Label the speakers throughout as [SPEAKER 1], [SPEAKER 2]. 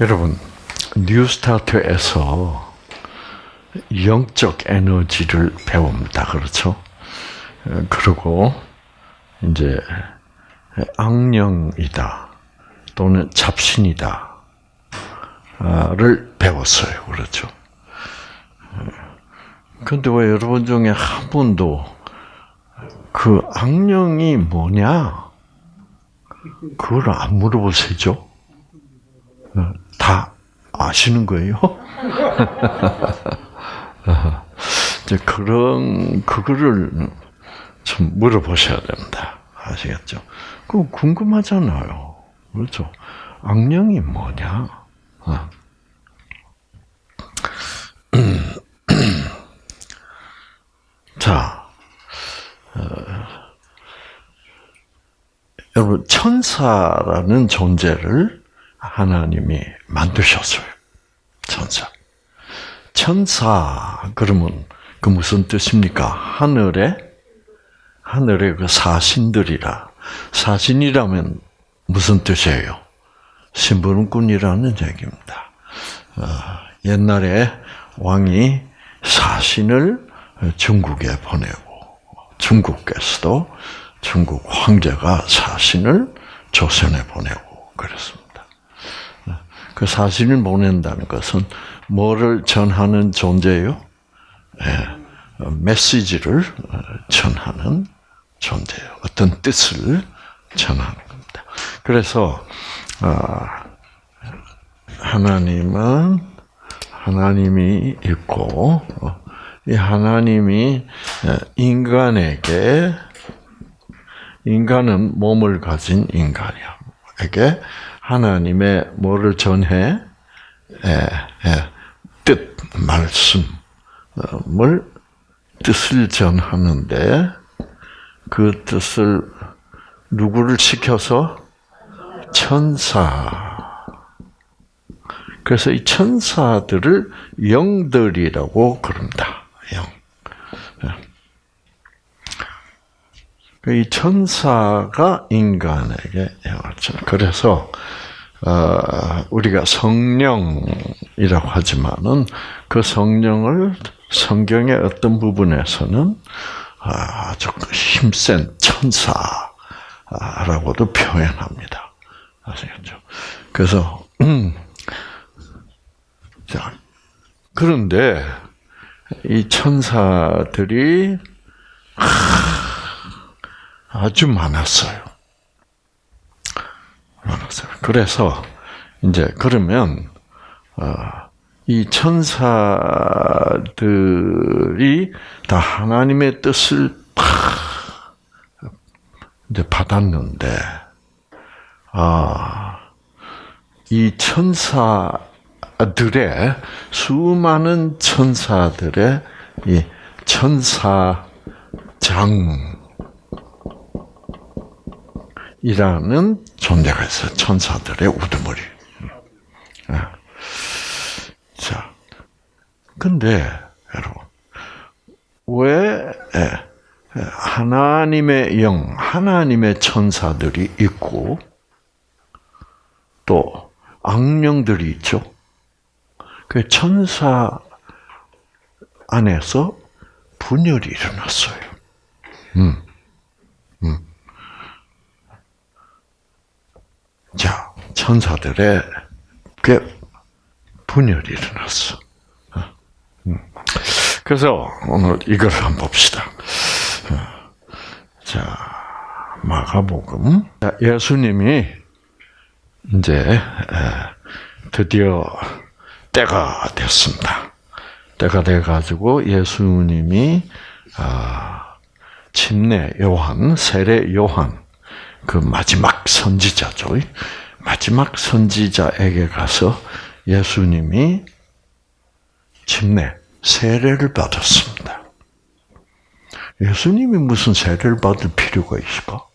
[SPEAKER 1] 여러분, 뉴스타트에서 영적 에너지를 배웁니다. 그렇죠? 그리고 이제 악령이다 또는 잡신이다를 배웠어요. 그렇죠? 근데 왜 여러분 중에 한 분도 그 악령이 뭐냐? 그걸 안 물어보세요. 다 아시는 거예요? 이제 그런 그거를 좀 물어보셔야 됩니다. 아시겠죠? 그 궁금하잖아요. 그렇죠? 악령이 뭐냐? 어. 자, 어, 여러분 천사라는 존재를 하나님이 만드셨어요. 천사. 천사 그러면 그 무슨 뜻입니까? 하늘에 하늘의 그 사신들이라 사신이라면 무슨 뜻이에요? 심부름꾼이라는 얘기입니다. 어, 옛날에 왕이 사신을 중국에 보내고 중국께서도 중국 황제가 사신을 조선에 보내고 그랬습니다. 그 사신을 보낸다는 것은 뭐를 전하는 존재요? 예, 메시지를 전하는 존재예요. 어떤 뜻을 전하는 겁니다. 그래서 아, 하나님은 하나님이 있고 이 하나님이 인간에게 인간은 몸을 가진 인간이야. 에게 하나님의 뭐를 전해 예, 예, 뜻 말씀을 뜻을 전하는데 그 뜻을 누구를 시켜서 천사. 그래서 이 천사들을 영들이라고 그럽니다. 영. 예. 이 천사가 인간에게 전. 그래서 어, 우리가 성령이라고 하지만은 그 성령을 성경의 어떤 부분에서는 아주 힘센 천사라고도 표현합니다. 아시겠죠? 그래서 음, 자 그런데 이 천사들이 아주 많았어요. 많았어요. 그래서 이제 그러면 어, 이 천사들이 다 하나님의 뜻을 다 이제 받았는데, 아, 이 천사들의 수많은 천사들의 이 천사장 이라는 존재가 있어요. 천사들의 우두머리. 자, 근데 여러분 왜 하나님의 영, 하나님의 천사들이 있고 또 악령들이 있죠. 그 천사 안에서 분열이 일어났어요. 음, 음. 자, 천사들의 그 분열이 일어났어. 어? 음. 그래서 오늘 이걸 한번 봅시다. 어. 자, 마가복음. 예수님이 이제 드디어 때가 됐습니다. 때가 돼 가지고 예수님이 아, 침례 요한, 세례 요한, 그 마지막 선지자죠. 마지막 선지자에게 가서 예수님이 침례, 세례를 받았습니다. 예수님이 무슨 세례를 받을 필요가 있을까?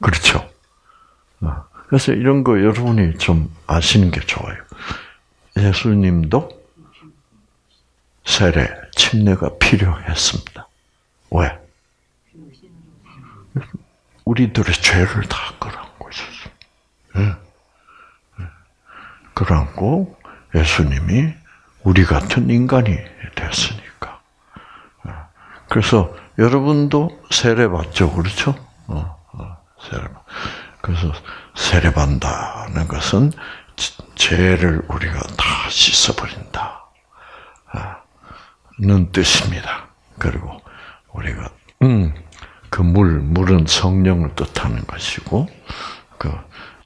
[SPEAKER 1] 그렇죠. 어, 그래서 이런 거 여러분이 좀 아시는 게 좋아요. 예수님도 세례, 침례가 필요했습니다. 왜? 우리들의 죄를 다 끌어안고 있었어. 예. 예. 끌어안고 예수님이 우리 같은 인간이 됐으니까. 예. 그래서 여러분도 세례받죠, 그렇죠? 어, 어, 세례. 그래서 세례받다는 것은 죄를 우리가 다 씻어버린다는 뜻입니다. 그리고 우리가 음, 그 물, 물은 성령을 뜻하는 것이고 그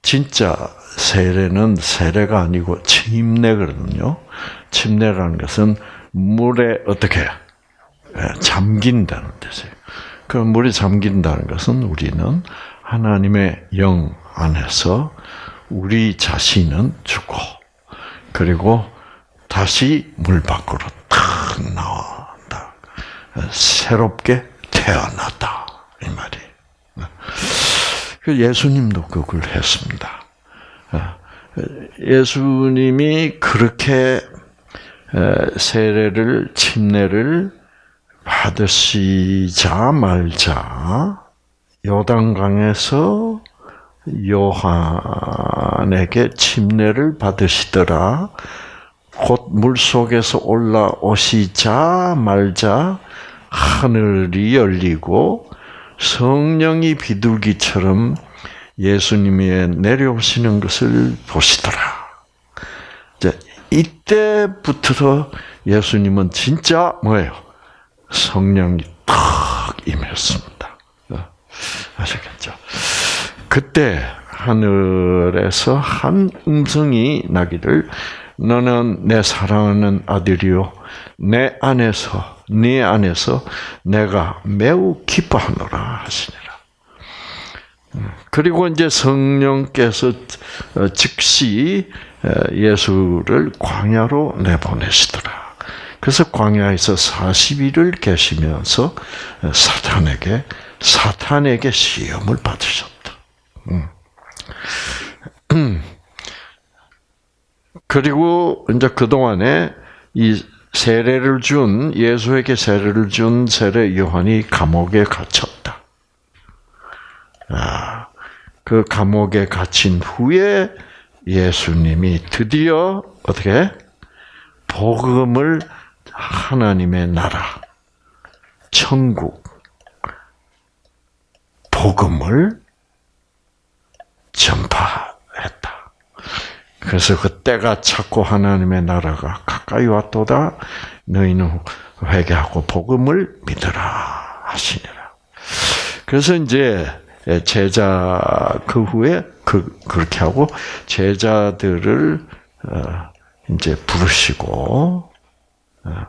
[SPEAKER 1] 진짜 세례는 세례가 아니고 침례거든요. 침례라는 것은 물에 어떻게 예, 잠긴다는 뜻이에요. 그 물이 잠긴다는 것은 우리는 하나님의 영 안에서 우리 자신은 죽고 그리고 다시 물 밖으로 탁 나온다. 새롭게 태어났다 이 말이. 그 예수님도 그걸 했습니다. 예수님이 그렇게 세례를 침례를 받으시자 말자 요단강에서 요한에게 침례를 받으시더라. 곧 물속에서 올라오시자 말자 하늘이 열리고 성령이 비둘기처럼 예수님이 내려오시는 것을 보시더라. 이제 이때부터 예수님은 진짜 뭐예요? 성령이 탁 임했습니다. 아시겠죠? 그때 하늘에서 한 음성이 나기를 너는 내 사랑하는 아들이요 내 안에서 네 안에서 내가 매우 기뻐하노라 하시니라. 그리고 이제 성령께서 즉시 예수를 광야로 내보내시더라. 그래서 광야에서 40일을 계시면서 사탄에게 사탄에게 시험을 받으셨다. 음. 그리고 이제 그 동안에 이 세례를 준 예수에게 세례를 준 세례 요한이 감옥에 갇혔다. 아, 그 감옥에 갇힌 후에 예수님이 드디어 어떻게 복음을 하나님의 나라, 천국, 복음을 전파했다. 그래서 그때가 찾고 하나님의 나라가 가까이 왔도다. 너희는 회개하고 복음을 믿으라 하시니라. 그래서 이제 제자 그 후에 그 그렇게 하고 제자들을 어, 이제 부르시고 어.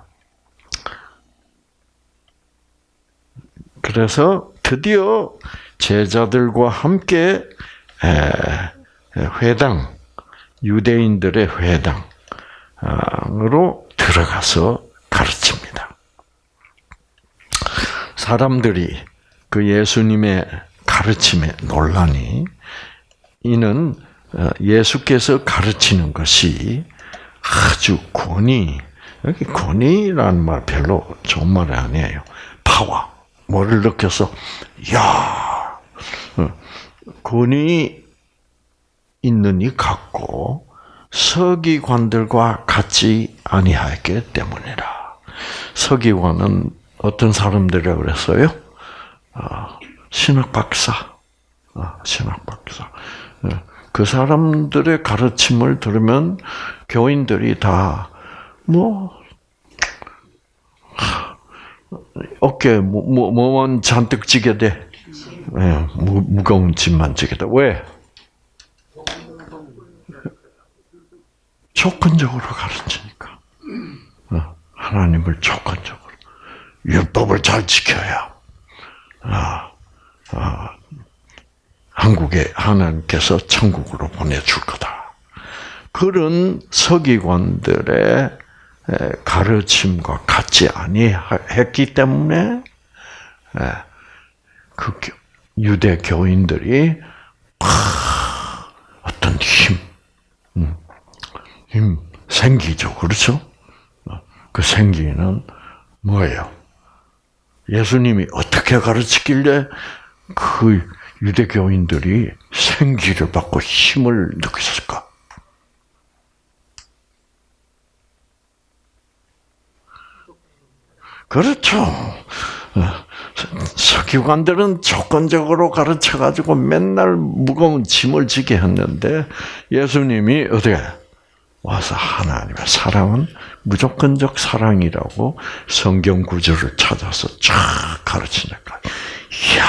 [SPEAKER 1] 그래서 드디어 제자들과 함께 회당, 유대인들의 회당으 로 들어가서 가르칩니다. 사람들이 그 예수님의 가르침에 논란이 이는 어, 예수께서 가르치는 것이 아주 권위, 여기 권위라는 말 별로 좋은 말이 아니에요. 파워. 뭐를 느껴서, 야 어, 권위 있는 이 같고 서기관들과 같이 아니하였기 때문이라. 서기관은 어떤 사람들이라 그랬어요? 어, 신학 박사, 어, 신학 박사. 예, 그 사람들의 가르침을 들으면 교인들이 다 뭐 어깨 뭐, 뭐, 뭐만 잔뜩 지게 돼. 네, 무, 무거운 짐만 지게 돼. 왜? 조건적으로 가르치니까. 어, 하나님을 조건적으로. 율법을 잘 지켜야. 아, 아, 한국에 하나님께서 천국으로 보내줄 거다. 그런 서기관들의 가르침과 같지 아니했기 때문에 그 유대 교인들이 어떤 힘, 음, 힘, 생기죠. 그렇죠? 그 생기는 뭐예요? 예수님이 어떻게 가르치길래 그 유대교인들이 생기를 받고 힘을 느꼈을까? 그렇죠. 석유관들은 조건적으로 가르쳐가지고 맨날 무거운 짐을 지게 했는데 예수님이 어떻게 와서 하나님의 사랑은 무조건적 사랑이라고 성경 구절을 찾아서 쫙 가르치니까 이야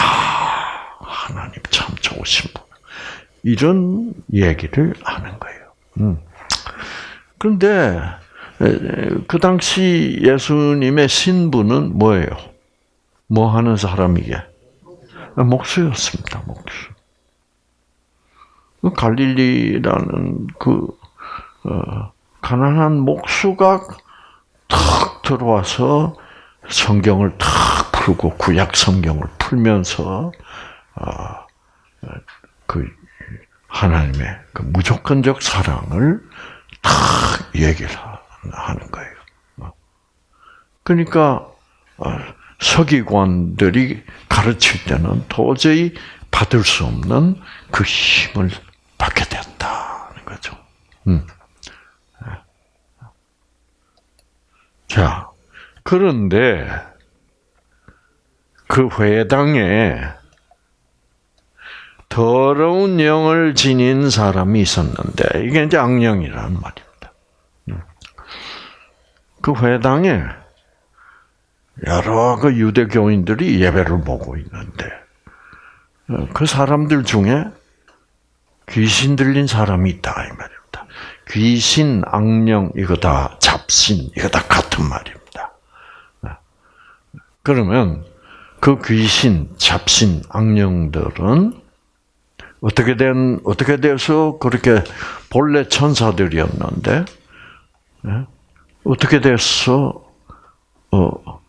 [SPEAKER 1] 하나님 참 좋으신 분 이런 얘기를 하는 거예요. 음. 그런데 그 당시 예수님의 신부는 뭐예요? 뭐 하는 사람이게? 목수였습니다. 목수. 그 갈릴리라는 그 어, 가난한 목수가 탁 들어와서 성경을 탁 풀고 구약 성경을 풀면서 어, 그 하나님의 그 무조건적 사랑을 탁 얘기를 하는 거예요. 그러니까 서기관들이 가르칠 때는 도저히 받을 수 없는 그 힘을 받게 됐다는 거죠. 음. 자, 그런데 그 회당에 더러운 영을 지닌 사람이 있었는데 이게 이제 악령이라는 말입니다. 음. 그 회당에 여러 그 유대 교인들이 예배를 보고 있는데 어, 그 사람들 중에 귀신 들린 사람이 있다 이 말입니다. 귀신, 악령 이거 다 잡신 이거 다 같은 말입니다. 어. 그러면 그 귀신, 잡신, 악령들은 어떻게 된 어떻게 돼서 그렇게 본래 천사들이었는데 예? 어떻게 돼서 어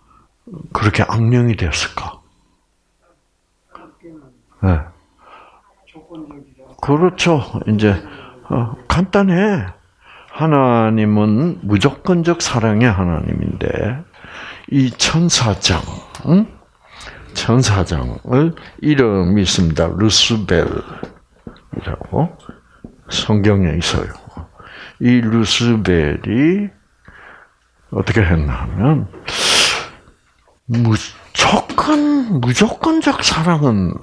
[SPEAKER 1] 그렇게 악령이 됐을까? 네. 그렇죠. 이제 어, 간단해. 하나님은 무조건적 사랑의 하나님인데 이 천사장, 응? 천사장을 이름이 있습니다. 루스벨이라고 성경에 있어요. 이 루스벨이 어떻게 했냐면 무조건 무조건적 사랑은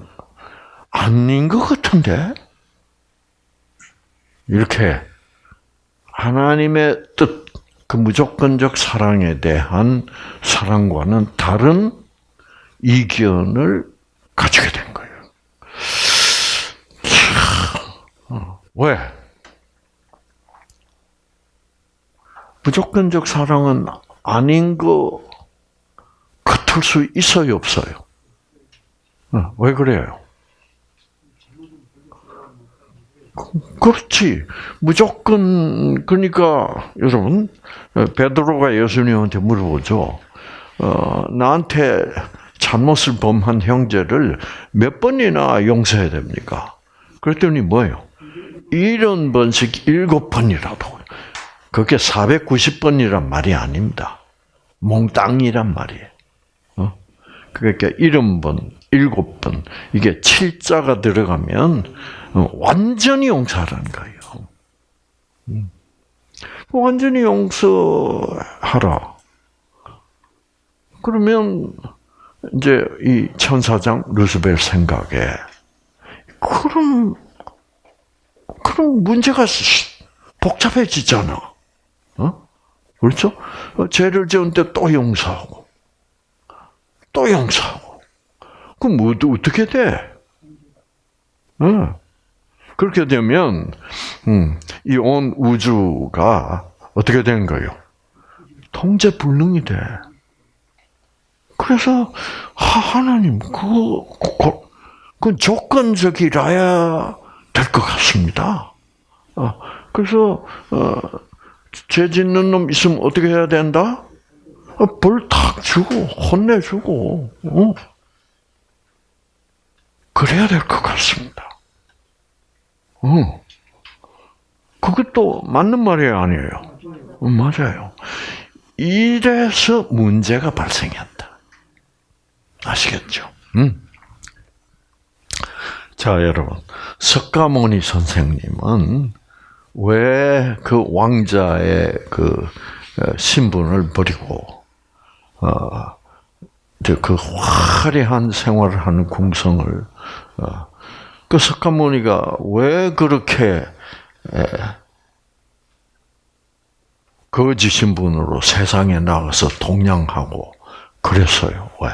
[SPEAKER 1] 아닌 것 같은데 이렇게 하나님의 뜻, 그 무조건적 사랑에 대한 사랑과는 다른 이견을 가지게 된 거예요. 어, 왜? 무조건적 사랑은 아닌 거 같을 수 있어요, 없어요? 어, 왜 그래요? 그렇지. 무조건 그러니까 여러분 베드로가 예수님한테 물어보죠. 어, 나한테 잘못을 범한 형제를 몇 번이나 용서해야 됩니까? 그랬더니 뭐예요? 이런 번씩 일곱 번이라도. 그게 490번이란 말이 아닙니다. 몽땅이란 말이에요. 어? 그러니까 일흔 번, 일곱 번, 이게 칠자가 들어가면 어, 완전히 용서하라는 거예요. 음. 완전히 용서하라. 그러면 이제 이 천사장 루스벨 생각에 그럼 그럼 문제가 복잡해지잖아. 어? 그렇죠? 어, 죄를 지은 때또 용서하고 또 용서하고 그럼 뭐, 어떻게 돼? 어. 그렇게 되면 음, 이 온 우주가 어떻게 되는 거예요? 통제 불능이 돼. 그래서 하 나님 그, 그, 그 조건적이라야 될 것 같습니다. 어, 그래서 어, 죄 짓는 놈 있으면 어떻게 해야 된다? 어, 벌탁 주고 혼내주고 어? 그래야 될 것 같습니다. 어. 그것도 맞는 말이에요, 아니에요? 맞아요. 이래서 문제가 발생했다. 아시겠죠? 음. 자, 여러분. 석가모니 선생님은 왜 그 왕자의 그 어, 신분을 버리고 어, 그 화려한 생활을 하는 궁성을 어, 그 석가모니가 왜 그렇게 거짓신 분으로 세상에 나가서 동냥하고 그랬어요. 왜?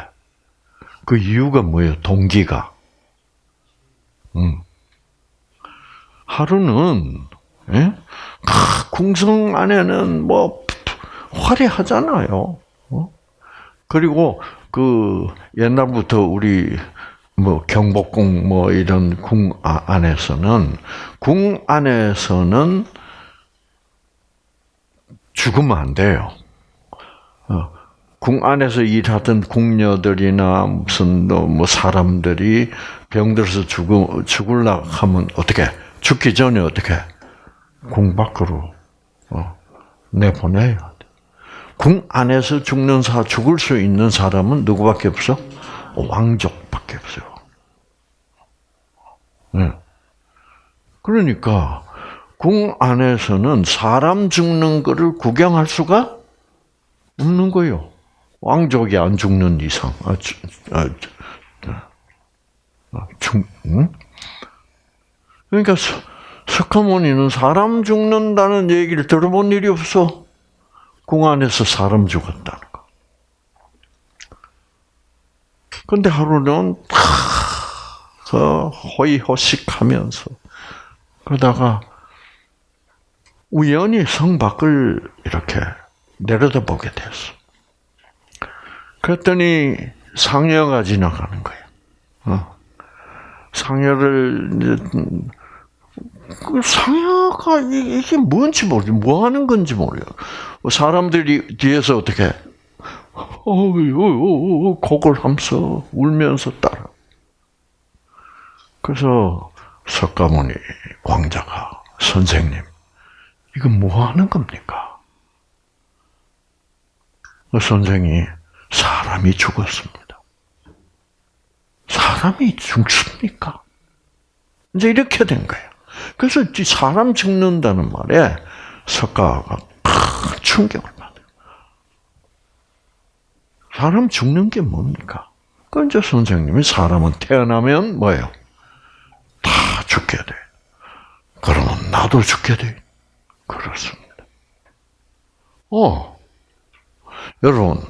[SPEAKER 1] 그 이유가 뭐예요? 동기가. 음. 하루는 예? 궁성 안에는 뭐 화려하잖아요. 어? 그리고 그 옛날부터 우리 뭐 경복궁 뭐 이런 궁 아, 안에서는 궁 안에서는 죽으면 안 돼요. 어, 궁 안에서 일하던 궁녀들이나 무슨 뭐 사람들이 병들어서 죽을 죽을라 하면 어떻게 죽기 전에 어떻게 궁 밖으로 어, 내보내야 돼. 궁 안에서 죽는 사 죽을 수 있는 사람은 누구밖에 없어? 왕족밖에 없어요. 네. 그러니까 궁 안에서는 사람 죽는 것을 구경할 수가 없는 거예요. 왕족이 안 죽는 이상. 아, 주, 아, 아, 죽, 응? 그러니까 석가모니는 사람 죽는다는 얘기를 들어본 일이 없어. 궁 안에서 사람 죽었다는 거. 근데 하루는 탁 허이허식하면서 그러다가 우연히 성 밖을 이렇게 내려다보게 됐어. 그랬더니 상여가 지나가는 거야. 어. 상여를 그 상여가 이게 뭔지 모르, 뭐 하는 건지 모르요. 사람들이 뒤에서 어떻게 어유 곡을 하면서 울면서 따라. 그래서 석가모니 왕자가 선생님 이건 뭐 하는 겁니까? 그 선생이 사람이 죽었습니다. 사람이 죽습니까? 이제 이렇게 된 거예요. 그래서 사람 죽는다는 말에 석가가 큰 충격을. 사람 죽는 게 뭡니까? 그 이제 선생님이 사람은 태어나면 뭐예요? 다 죽게 돼. 그러면 나도 죽게 돼. 그렇습니다. 어, 여러분,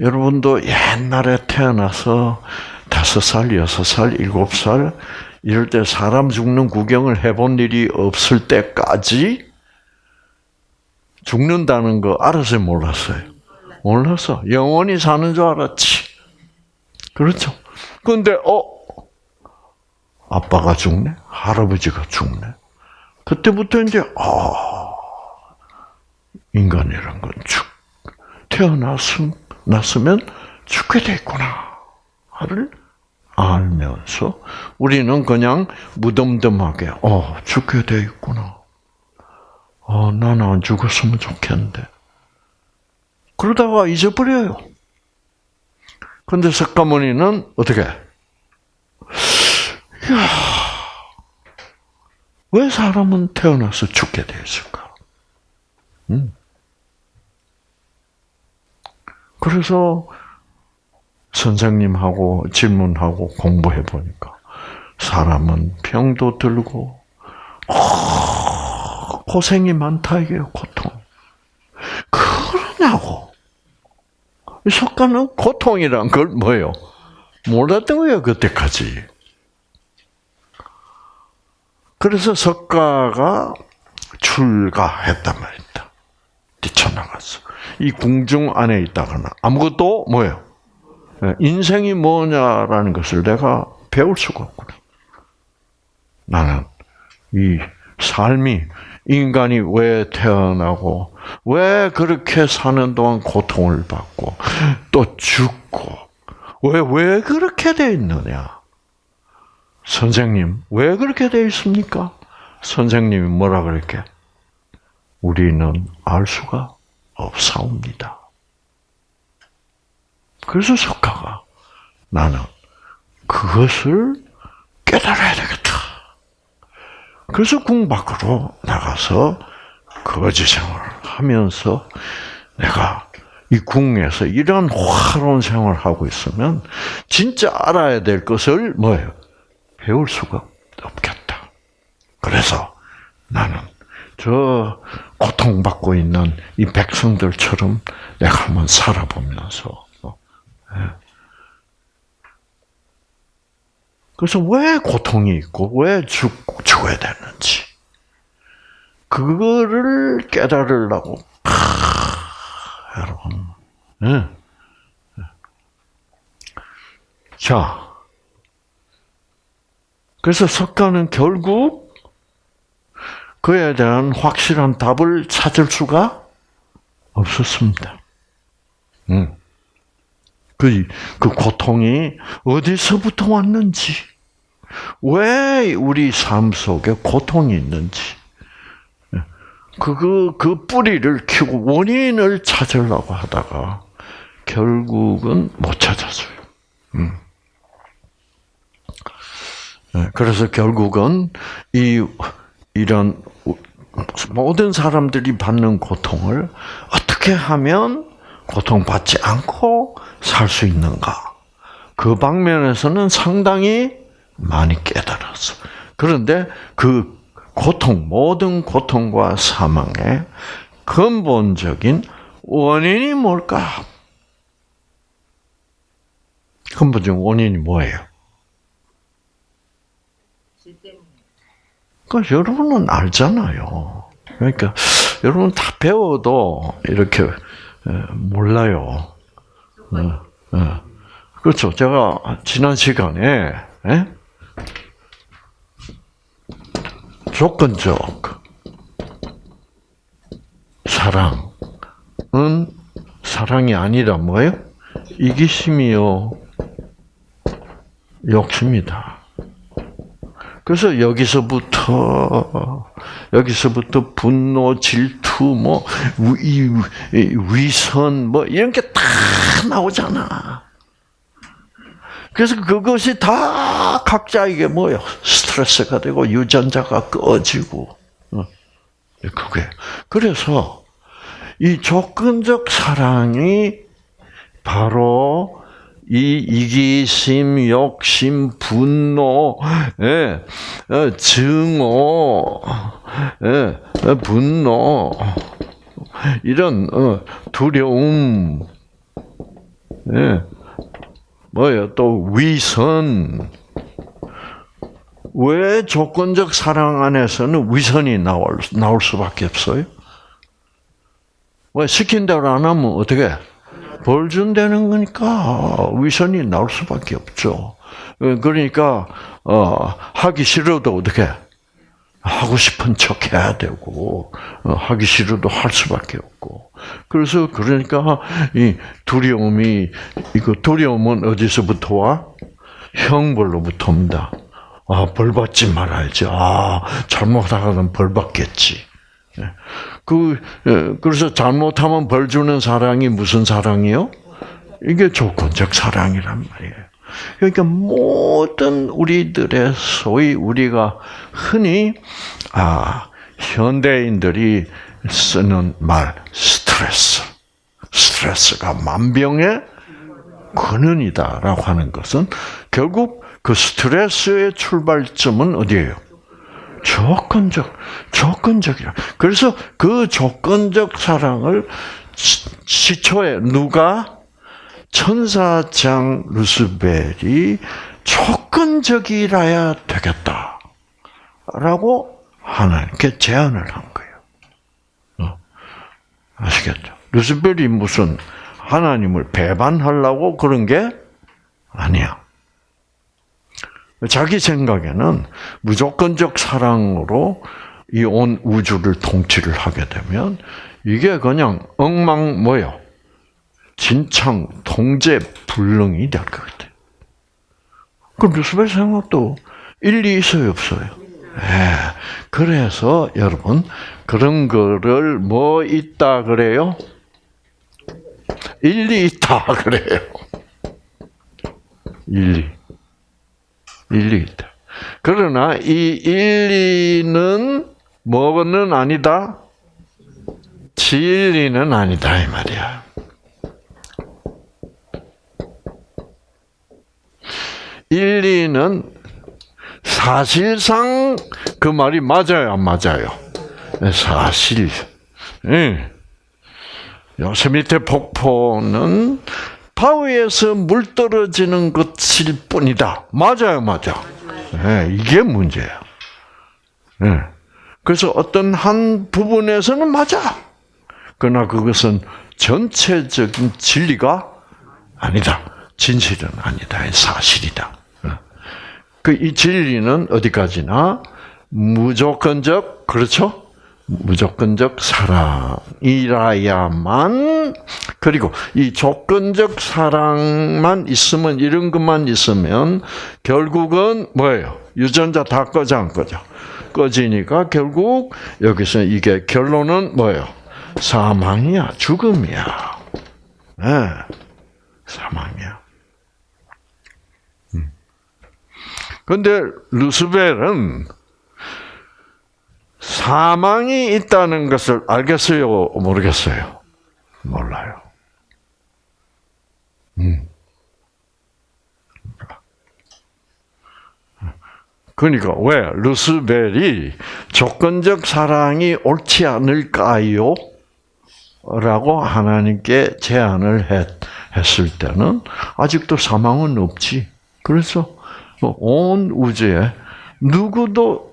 [SPEAKER 1] 여러분도 옛날에 태어나서 다섯 살, 여섯 살, 일곱 살, 이럴 때 사람 죽는 구경을 해본 일이 없을 때까지 죽는다는 거 알았어요, 몰랐어요? 몰랐어. 영원히 사는 줄 알았지. 그렇죠. 근데, 어, 아빠가 죽네? 할아버지가 죽네? 그때부터 이제 아 인간이란 건 죽, 태어났음 났으면 죽게 돼 있구나 를 알면서 우리는 그냥 무덤덤하게 어 죽게 돼 있구나. 어 나는 안 죽었으면 좋겠는데. 그러다가 잊어버려요. 근데 석가모니는 어떻게? 야, 왜 사람은 태어나서 죽게 되었을까? 음. 그래서 선생님하고 질문하고 공부해 보니까 사람은 병도 들고 고생이 많다 이게요 고통. 그러냐고. 석가는 고통이란 걸 뭐예요? 몰랐던 거예요 그때까지. 그래서 석가가 출가했단 말입니다. 뛰쳐나갔어. 이 궁중 안에 있다거나 아무것도 뭐예요? 예, 인생이 뭐냐라는 것을 내가 배울 수가 없구나. 나는 이 삶이 인간이 왜 태어나고 왜 그렇게 사는 동안 고통을 받고 또 죽고 왜 왜 그렇게 돼 있느냐? 선생님, 왜 그렇게 되어 있습니까? 선생님이 뭐라 그랬게? 우리는 알 수가 없사옵니다. 그래서 석가가 나는 그것을 깨달아야 되겠다. 그래서 궁 밖으로 나가서 거지 생활을 하면서 내가 이 궁에서 이런 화로운 생활을 하고 있으면 진짜 알아야 될 것을 뭐예요? 배울 수가 없겠다. 그래서 나는 저 고통받고 있는 이 백성들처럼 내가 한번 살아보면서 예. 그래서 왜 고통이 있고 왜 죽, 죽어야 되는지 그거를 깨달으려고 하, 여러분 네. 자 그래서 석가는 결국 그에 대한 확실한 답을 찾을 수가 없었습니다. 음. 그, 그 고통이 어디서부터 왔는지, 왜 우리 삶 속에 고통이 있는지, 그, 그 뿌리를 키고 원인을 찾으려고 하다가 결국은 못 찾았어요. 음. 네, 그래서 결국은 이, 이런 모든 사람들이 받는 고통을 어떻게 하면 고통받지 않고 살 수 있는가? 그 방면에서는 상당히 많이 깨달았어. 그런데 그 고통, 모든 고통과 사망의 근본적인 원인이 뭘까? 근본적인 원인이 뭐예요? 그 여러분은 알잖아요. 그러니까 여러분 다 배워도 이렇게 몰라요. 그렇죠. 제가 지난 시간에 조건적 사랑은 사랑이 아니라 뭐예요? 이기심이요, 욕심이다. 그래서 여기서부터 여기서부터 분노, 질투, 뭐 위, 위선, 뭐 이런 게 다 나오잖아. 그래서 그것이 다 각자에게 뭐요 스트레스가 되고 유전자가 꺼지고 어, 그게 그래서 이 조건적 사랑이 바로 이 이기심, 욕심, 분노, 예, 어, 증오, 예, 어, 분노, 이런 어, 두려움, 예, 뭐요 또 위선. 왜 조건적 사랑 안에서는 위선이 나올 나올 수밖에 없어요? 왜 시킨 대로 안 하면 어떻게? 벌 준다는 거니까 위선이 나올 수밖에 없죠. 그러니까 어, 하기 싫어도 어떻게 하고 싶은 척 해야 되고 어, 하기 싫어도 할 수밖에 없고 그래서 그러니까 이 두려움이 이거 두려움은 어디서부터 와? 형벌로부터 옵니다. 아, 벌 받지 말아야지. 아, 잘못하면 벌 받겠지. 예. 그 예, 그래서 잘못하면 벌 주는 사랑이 무슨 사랑이요? 이게 조건적 사랑이란 말이에요. 그러니까 모든 우리들의 소위 우리가 흔히 아 현대인들이 쓰는 말 스트레스, 스트레스가 만병의 근원이다라고 하는 것은 결국 그 스트레스의 출발점은 어디예요? 조건적, 조건적이라. 그래서 그 조건적 사랑을 시초에 누가 천사장 루스벨이 조건적이라야 되겠다 라고 하나님께 제안을 한 거예요. 어, 아시겠죠? 루스벨이 무슨 하나님을 배반하려고 그런 게 아니야. 자기 생각에는 무조건적 사랑으로 이 온 우주를 통치를 하게 되면 이게 그냥 엉망 뭐요? 진창 통제 불능이 될 것 같아요. 그럼 루스벨 생각도 일리 있어요, 없어요? 네. 그래서 여러분 그런 거를 뭐 있다 그래요? 일리 있다 그래요. 일리. 일리이다. 그러나 이 일리는 뭐는 아니다? 진리는 아니다 이 말이야. 일리는 사실상 그 말이 맞아요, 안 맞아요? 네, 사실. 예. 요새 밑에 폭포는 바위에서 물 떨어지는 것일 뿐이다. 맞아요, 맞아. 네, 이게 문제야. 네. 그래서 어떤 한 부분에서는 맞아. 그러나 그것은 전체적인 진리가 아니다. 진실은 아니다. 사실이다. 그 이 진리는 어디까지나 무조건적 그렇죠? 무조건적 사랑이라야만 그리고 이 조건적 사랑만 있으면 이런 것만 있으면 결국은 뭐예요? 유전자 다 꺼져 안 꺼져? 꺼지니까 결국 여기서 이게 결론은 뭐예요? 사망이야, 죽음이야. 네, 사망이야. 음. 루스벨은 사망이 있다는 것을 알겠어요? 모르겠어요? 몰라요. 음. 그러니까 왜 루스벨이 조건적 사랑이 옳지 않을까요? 라고 하나님께 제안을 했, 했을 때는 아직도 사망은 없지. 그래서 온 우주에 누구도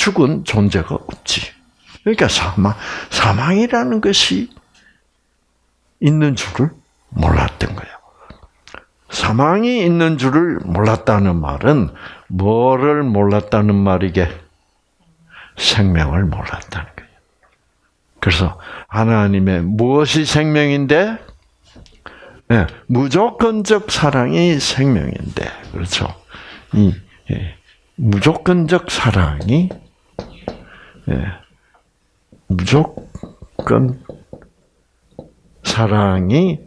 [SPEAKER 1] 죽은 존재가 없지. 그러니까 사망, 사망이라는 것이 있는 줄을 몰랐던 거예요. 사망이 있는 줄을 몰랐다는 말은 뭐를 몰랐다는 말이게? 생명을 몰랐다는 거예요. 그래서 하나님의 무엇이 생명인데? 네, 무조건적 사랑이 생명인데, 그렇죠? 이 예, 무조건적 사랑이 예, 무조건 사랑이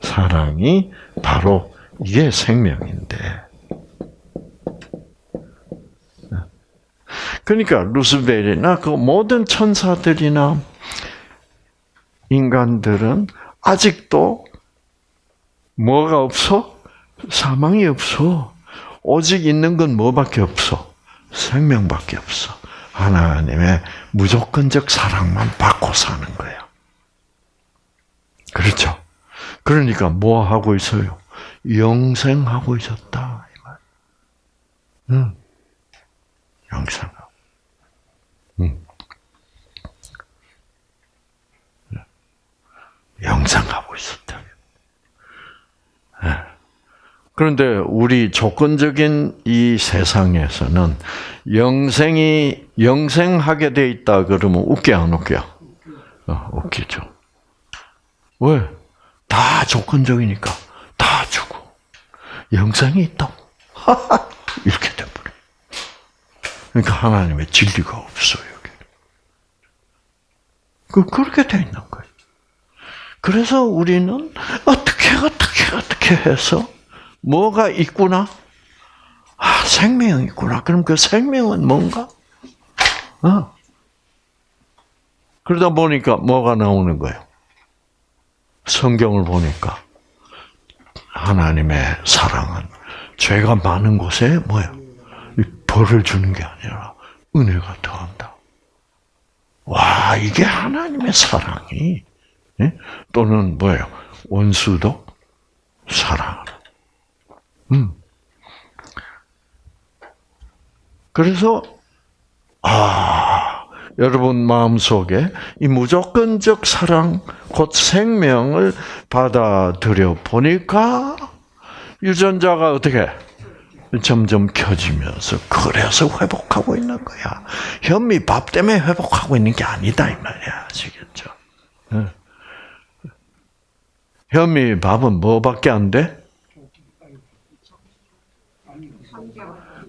[SPEAKER 1] 사랑이 바로 이게 생명인데. 그러니까 루스벨이나 그 모든 천사들이나 인간들은 아직도 뭐가 없어? 사망이 없어. 오직 있는 건 뭐밖에 없어? 생명밖에 없어. 하나님의 무조건적 사랑만 받고 사는 거야. 그렇죠? 그러니까 뭐 하고 있어요? 영생하고 있었다. 응. 영생. 응. 영생하고 있었다. 네. 그런데 우리 조건적인 이 세상에서는 영생이 영생하게 돼 있다 그러면 웃겨 안 웃겨? 어, 웃기죠. 왜? 다 조건적이니까 다 주고 영생이 있다. 이렇게 돼버려. 그러니까 하나님의 진리가 없어요. 그 그렇게 돼 있는 거예요. 그래서 우리는 어떻게 어떻게 어떻게 해서 뭐가 있구나? 아, 생명이 있구나. 그럼 그 생명은 뭔가? 어. 그러다 보니까 뭐가 나오는 거예요? 성경을 보니까 하나님의 사랑은 죄가 많은 곳에 뭐야? 벌을 주는 게 아니라 은혜가 더한다. 와, 이게 하나님의 사랑이 예? 또는 뭐예요? 원수도 사랑. 음. 그래서 아 여러분 마음 속에 이 무조건적 사랑, 곧 생명을 받아들여 보니까 유전자가 어떻게 점점 켜지면서 그래서 회복하고 있는 거야. 현미 밥 때문에 회복하고 있는 게 아니다 이 말이야. 아시겠죠? 현미 밥은 뭐밖에 안 돼?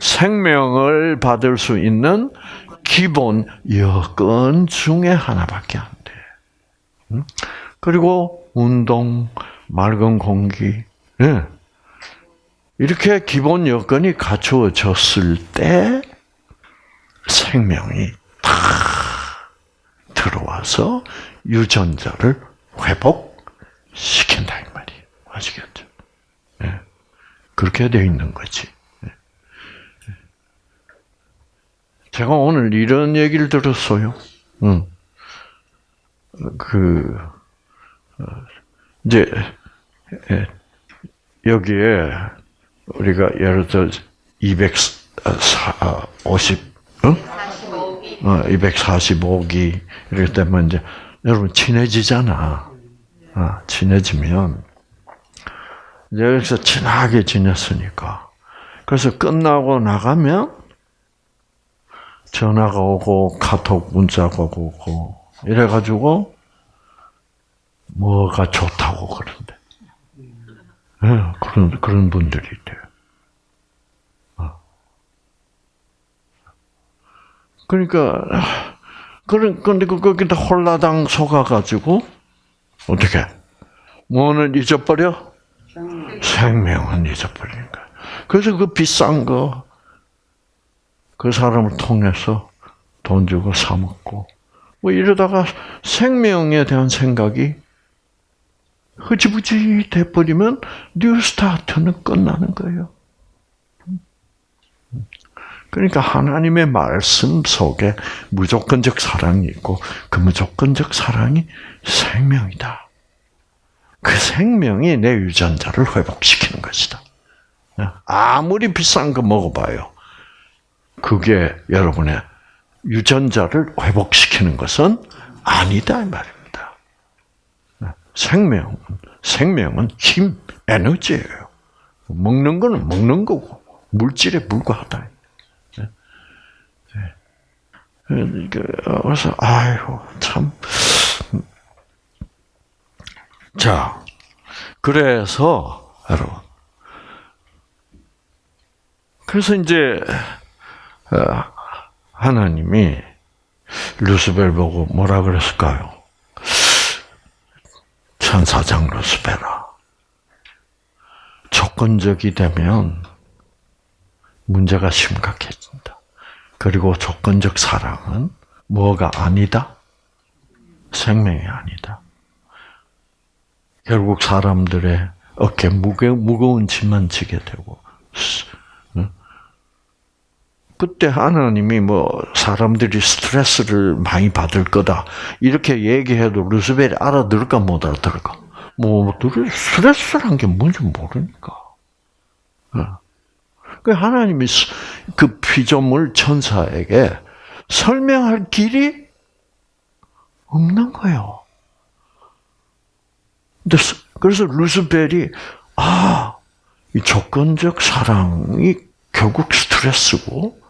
[SPEAKER 1] 생명을 받을 수 있는 기본 여건 중에 하나밖에 안 돼. 그리고 운동, 맑은 공기, 예. 이렇게 기본 여건이 갖추어졌을 때 생명이 탁 들어와서 유전자를 회복시킨다 이 말이에요. 아시겠죠? 그렇게 되어 있는 거지. 제가 오늘 이런 얘기를 들었어요. 응. 그, 어, 이제, 여기에, 우리가 예를 들어, 250, 응? 45기. 어, 245기. 이렇게 되면 이제, 여러분 친해지잖아. 아, 친해지면, 여기서 친하게 지냈으니까. 그래서 끝나고 나가면, 전화가 오고 카톡 문자가 오고 이래가지고 뭐가 좋다고 그런데 네, 그런 그런 분들이 있대요. 어. 그러니까 그런 근데 그 거기다 홀라당 속아가지고 어떻게 뭐는 잊어버려 생명은 잊어버리는 거야. 그래서 그 비싼 거 그 사람을 통해서 돈 주고 사 먹고 뭐 이러다가 생명에 대한 생각이 흐지부지 돼버리면 뉴스타트는 끝나는 거예요. 그러니까 하나님의 말씀 속에 무조건적 사랑이 있고 그 무조건적 사랑이 생명이다. 그 생명이 내 유전자를 회복시키는 것이다. 아무리 비싼 거 먹어봐요. 그게 여러분의 유전자를 회복시키는 것은 아니다 이 말입니다. 생명, 생명은 힘, 에너지예요. 먹는 거는 먹는 거고 물질에 불과하다. 그래서 아이고 참. 자, 그래서 여러분, 그래서 이제 어, 하나님이 루스벨 보고 뭐라 그랬을까요? 천사장 루스벨아. 조건적이 되면 문제가 심각해진다. 그리고 조건적 사랑은 뭐가 아니다? 생명이 아니다. 결국 사람들의 어깨 무거운 짐만 지게 되고, 그때 하나님이 뭐 사람들이 스트레스를 많이 받을 거다 이렇게 얘기해도 루스벨이 알아들을까 못 알아들을까? 뭐 스트레스란 게 뭔지 모르니까. 어. 그 하나님이 그 피조물 천사에게 설명할 길이 없는 거예요. 그래서 루스벨이 아, 이 조건적 사랑이 결국 스트레스고 어,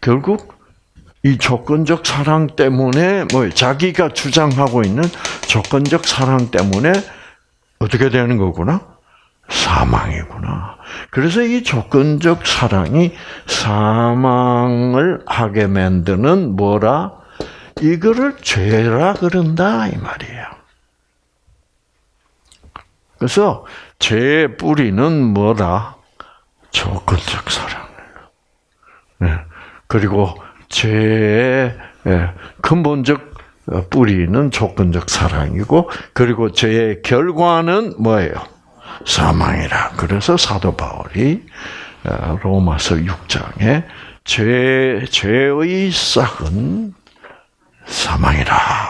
[SPEAKER 1] 결국 이 조건적 사랑 때문에 뭐 자기가 주장하고 있는 조건적 사랑 때문에 어떻게 되는 거구나? 사망이구나. 그래서 이 조건적 사랑이 사망을 하게 만드는 뭐라? 이거를 죄라 그런다 이 말이에요. 그래서 죄의 뿌리는 뭐라? 조건적 사랑. 예. 그리고 죄의 예, 근본적 뿌리는 조건적 사랑이고, 그리고 죄의 결과는 뭐예요? 사망이라. 그래서 사도 바울이 어, 로마서 6장에 죄, 죄의 싹은 사망이라.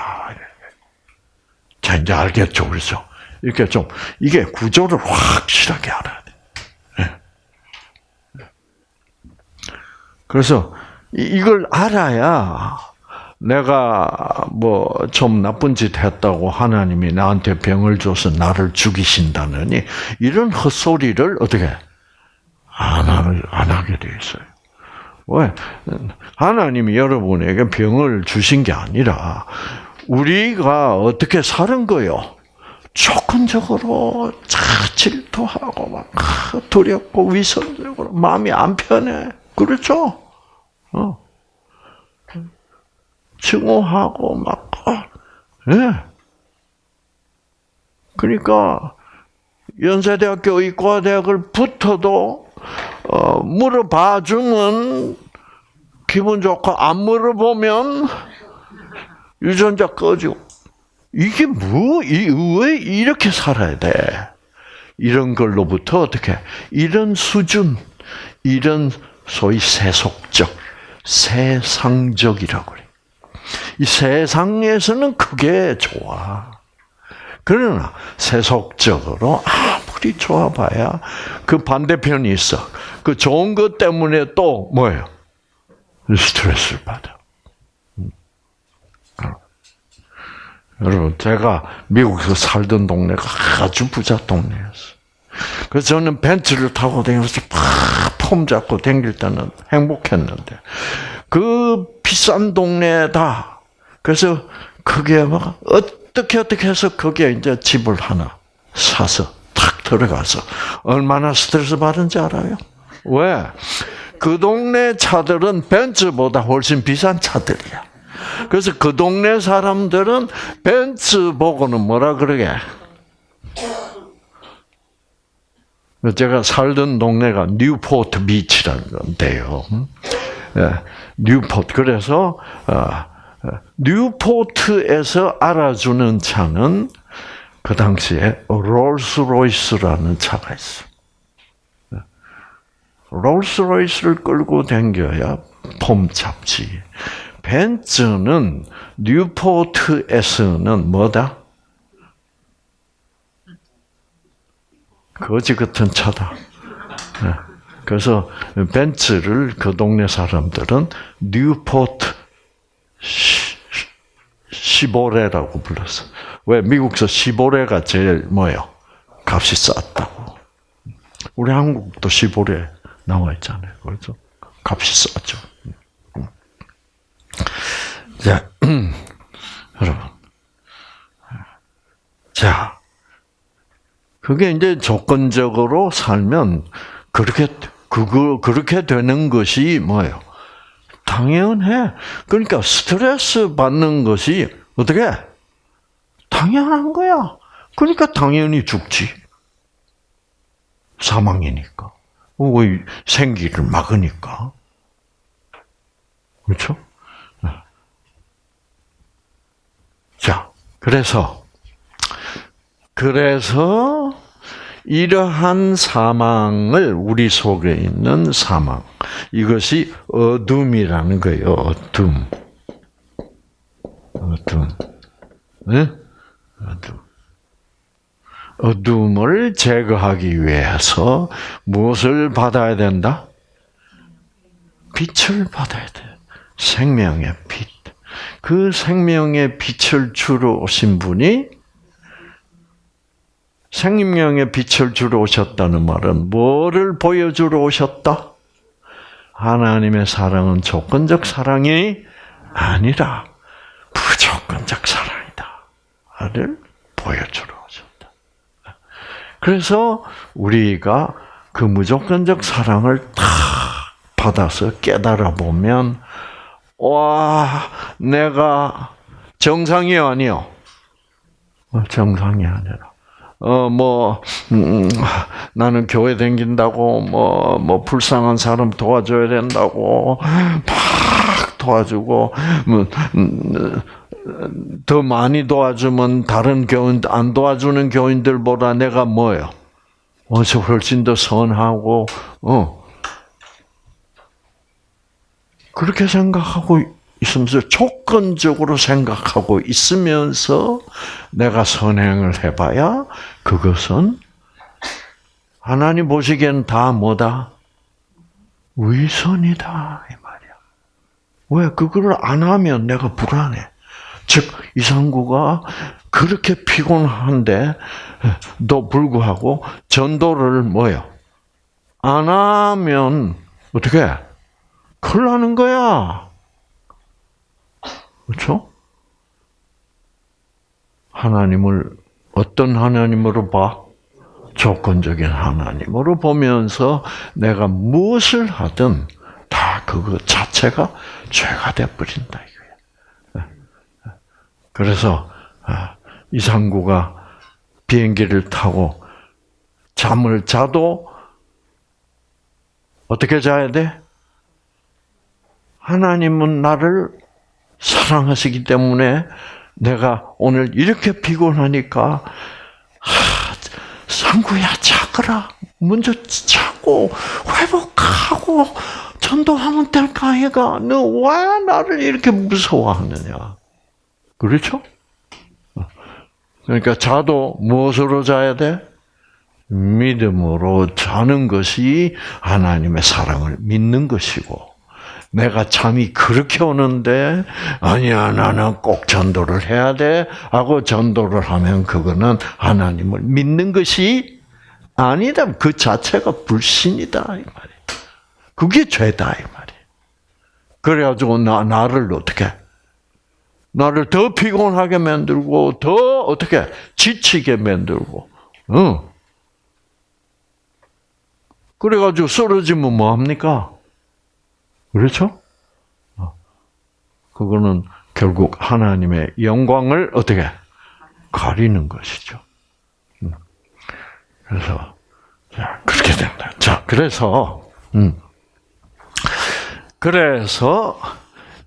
[SPEAKER 1] 자, 이제 알겠죠? 그렇죠? 이렇게 좀, 이게 구조를 확실하게 알아야 돼. 그래서 이걸 알아야 내가 뭐 좀 나쁜 짓 했다고 하나님이 나한테 병을 줘서 나를 죽이신다느니 이런 헛소리를 어떻게 안, 안 하게 돼 있어요. 왜? 하나님이 여러분에게 병을 주신 게 아니라 우리가 어떻게 사는 거요? 조건적으로 질투하고 막 두렵고 위선적으로 마음이 안 편해. 그렇죠? 어. 증오하고 막, 예. 네. 그러니까 연세대학교 의과대학을 붙어도 어, 물어봐 주면 기분 좋고 안 물어보면 유전자 꺼지고 이게 뭐, 이, 왜 이렇게 살아야 돼? 이런 걸로부터 어떻게 이런 수준, 이런 소위 세속적, 세상적이라고 그래. 이 세상에서는 그게 좋아. 그러나 세속적으로 아무리 좋아봐야 그 반대편이 있어. 그 좋은 것 때문에 또 뭐예요? 스트레스를 받아. 음. 여러분, 제가 미국에서 살던 동네가 아주 부자 동네였어. 그래서 저는 벤츠를 타고 다니면서 팍폼 잡고 다닐 때는 행복했는데, 그 비싼 동네다. 그래서 그게 막 어떻게 어떻게 해서 거기에 이제 집을 하나 사서 탁 들어가서 얼마나 스트레스 받은지 알아요? 왜? 그 동네 차들은 벤츠보다 훨씬 비싼 차들이야. 그래서 그 동네 사람들은 벤츠 보고는 뭐라 그러게? 제가 살던 동네가 뉴포트 비치라는 건데요. 예, 뉴포트. 그래서 어, 뉴포트에서 알아주는 차는 그 당시에 롤스로이스라는 차가 있어. 롤스로이스를 끌고 댕겨야 폼 잡지. 벤츠는 뉴포트에서는 뭐다? 거지 같은 차다. 그래서 벤츠를 그 동네 사람들은 뉴포트 시보레라고 불렀어. 왜 미국서 시보레가 제일 뭐예요? 값이 쌌다고. 우리 한국도 시보레 나와 있잖아요. 그래서 값이 싸죠. 자, 여러분. 자, 그게 이제 조건적으로 살면 그렇게 그거 그렇게 되는 것이 뭐예요? 당연해. 그러니까 스트레스 받는 것이 어떻게? 당연한 거야. 그러니까 당연히 죽지. 사망이니까. 생기를 막으니까. 그렇죠? 자, 그래서 그래서 이러한 사망을 우리 속에 있는 사망 이것이 어둠이라는 거예요. 어둠. 어둠. 네? 어둠. 어둠을 제거하기 위해서 무엇을 받아야 된다? 빛을 받아야 돼. 생명의 빛. 그 생명의 빛을 주러 오신 분이 생명의 빛을 주러 오셨다는 말은 뭐를 보여주러 오셨다? 하나님의 사랑은 조건적 사랑이 아니라 무조건적 사랑이다.를 보여주러 오셨다. 그래서 우리가 그 무조건적 사랑을 다 받아서 깨달아 보면 와 내가 정상이 아니요 정상이 아니라 어뭐 음, 나는 교회 댕긴다고 뭐뭐 뭐 불쌍한 사람 도와줘야 된다고 막 도와주고 뭐, 음, 더 많이 도와주면 다른 교인 안 도와주는 교인들보다 내가 뭐요? 어서 훨씬 더 선하고 어 그렇게 생각하고 있으면서 조건적으로 생각하고 있으면서 내가 선행을 해봐야 그것은 하나님 보시기엔 다 뭐다? 위선이다 이 말이야. 왜 그거를 안 하면 내가 불안해. 즉 이상구가 그렇게 피곤한데 도 불구하고 전도를 뭐요? 안 하면 어떻게? 큰일 나는 거야. 그렇죠? 하나님을 어떤 하나님으로 봐? 조건적인 하나님으로 보면서 내가 무엇을 하든 다 그거 자체가 죄가 되어버린다. 그래서 아, 이상구가 비행기를 타고 잠을 자도 어떻게 자야 돼? 하나님은 나를 사랑하시기 때문에 내가 오늘 이렇게 피곤하니까 상구야 자거라. 먼저 자고 회복하고 전도하면 될까 해가 너 왜 나를 이렇게 무서워하느냐? 그렇죠? 그러니까 자도 무엇으로 자야 돼? 믿음으로 자는 것이 하나님의 사랑을 믿는 것이고 내가 잠이 그렇게 오는데 아니야 나는 꼭 전도를 해야 돼. 하고 전도를 하면 그거는 하나님을 믿는 것이 아니다. 그 자체가 불신이다 이 말이야. 그게 죄다 이 말이야. 그래가지고 나 나를 어떻게? 나를 더 피곤하게 만들고 더 어떻게? 지치게 만들고 응. 그래가지고 쓰러지면 뭐 합니까? 그렇죠? 어. 그거는 결국 하나님의 영광을 어떻게 가리는 것이죠. 음. 그래서 자 그렇게 된다. 자 그래서 음. 그래서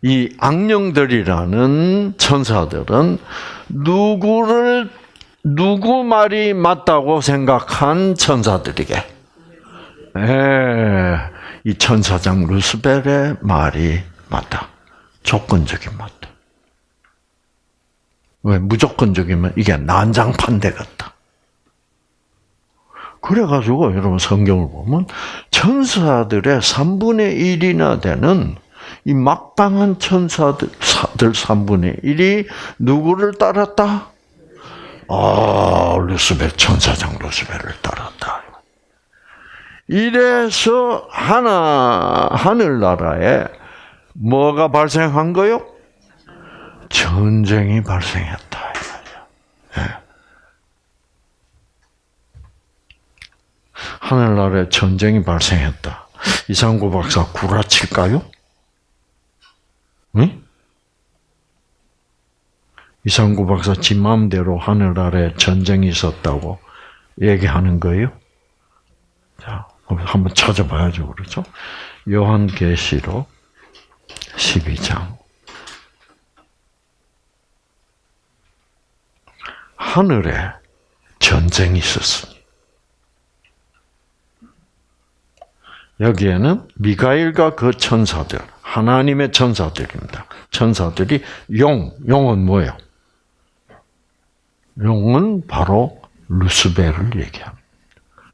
[SPEAKER 1] 이 악령들이라는 천사들은 누구를 누구 말이 맞다고 생각한 천사들에게 예, 이 천사장 루스벨의 말이 맞다. 조건적인 맞다. 왜 무조건적이면 이게 난장판대 같다. 그래가지고 여러분 성경을 보면 천사들의 3분의 1이나 되는 이 막강한 천사들 3분의 1이 누구를 따랐다? 아, 루스벨 천사장 루스벨을 따랐다. 이래서 하나 하늘나라에 뭐가 발생한 거요? 전쟁이 발생했다. 네. 하늘나라에 전쟁이 발생했다. 이상구 박사 구라칠까요? 응? 이상구 박사 지 마음대로 하늘 아래 전쟁이 있었다고 얘기하는 거예요? 자, 한번 찾아봐야죠. 그렇죠? 요한계시록 12장. 하늘에 전쟁이 있었습니다. 여기에는 미가일과 그 천사들, 하나님의 천사들입니다. 천사들이 용, 용은 뭐예요? 용은 바로 루스벨을 얘기합니다.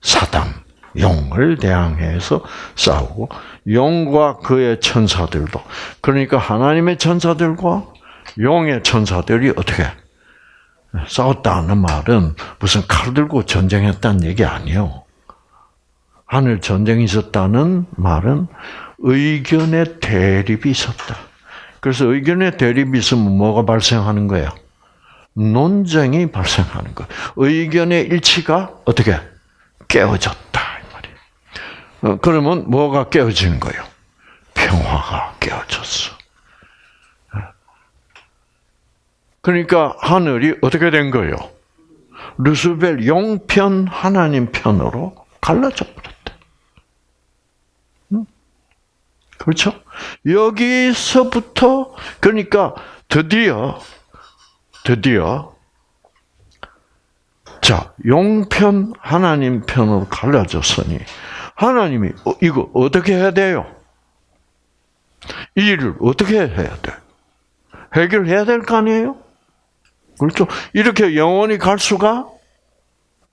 [SPEAKER 1] 사단, 용을 대항해서 싸우고 용과 그의 천사들도 그러니까 하나님의 천사들과 용의 천사들이 어떻게 싸웠다는 말은 무슨 칼 들고 전쟁했다는 얘기 아니에요. 하늘 전쟁이 있었다는 말은 의견의 대립이 있었다. 그래서 의견의 대립이 있으면 뭐가 발생하는 거야? 논쟁이 발생하는 거. 의견의 일치가 어떻게 깨어졌다. 어, 그러면 뭐가 깨어지는 거예요? 평화가 깨어졌어. 그러니까 하늘이 어떻게 된 거예요? 루스벨 용편 하나님 편으로 갈라져 버렸대. 그렇죠? 여기서부터 그러니까 드디어 드디어 자 용편 하나님 편으로 갈라졌으니 하나님이 어, 이거 어떻게 해야 돼요? 이 일을 어떻게 해야 돼? 해결해야 될 거 아니에요? 그렇죠? 이렇게 영원히 갈 수가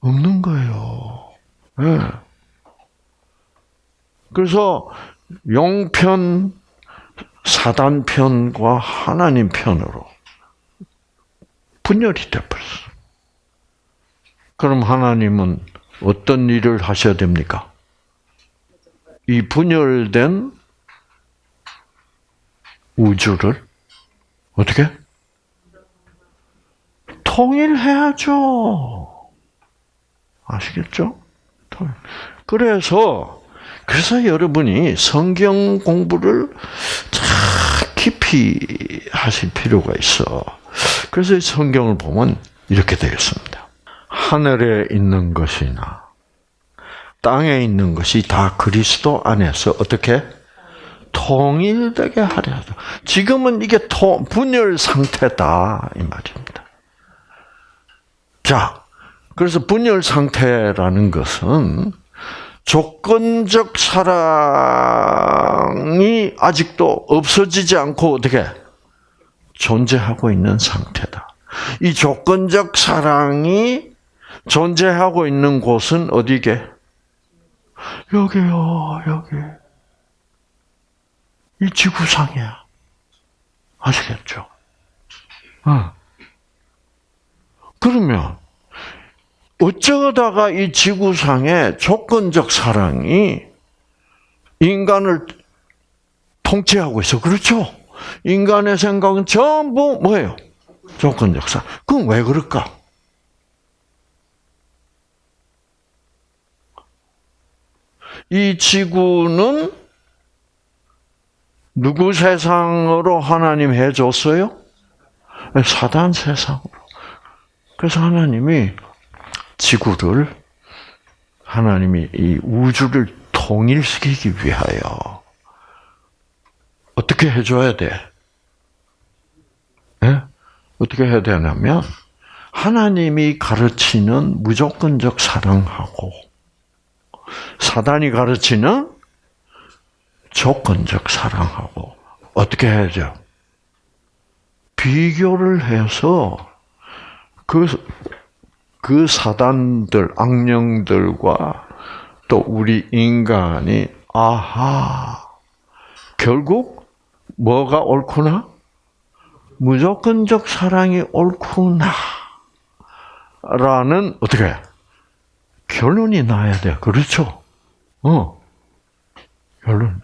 [SPEAKER 1] 없는 거예요. 네. 그래서 용편, 사단 편과 하나님 편으로 분열이 되버렸어. 그럼 하나님은 어떤 일을 하셔야 됩니까? 이 분열된 우주를 어떻게 통일해야죠. 아시겠죠? 그래서 그래서 여러분이 성경 공부를 참 깊이 하실 필요가 있어. 그래서 성경을 보면 이렇게 되어 있습니다. 하늘에 있는 것이나 땅에 있는 것이 다 그리스도 안에서 어떻게 통일되게 하려 하죠. 지금은 이게 분열 상태다 이 말입니다. 자, 그래서 분열 상태라는 것은 조건적 사랑이 아직도 없어지지 않고 어떻게 존재하고 있는 상태다. 이 조건적 사랑이 존재하고 있는 곳은 어디게? 여기요, 여기. 이 지구상이야. 아시겠죠? 어. 그러면 어쩌다가 이 지구상의 조건적 사랑이 인간을 통치하고 있어. 그렇죠? 인간의 생각은 전부 뭐예요? 조건적 사랑. 그럼 왜 그럴까? 이 지구는 누구 세상으로 하나님 해줬어요? 사단 세상으로. 그래서 하나님이 지구를 하나님이 이 우주를 통일시키기 위하여 어떻게 해줘야 돼? 네? 어떻게 해야 되냐면 하나님이 가르치는 무조건적 사랑하고 사단이 가르치는 조건적 사랑하고 어떻게 해야죠? 비교를 해서 그, 그 사단들, 악령들과 또 우리 인간이, 아하, 결국 뭐가 옳구나? 무조건적 사랑이 옳구나. 라는, 어떻게, 결론이 나야 돼. 그렇죠? 어. 결론.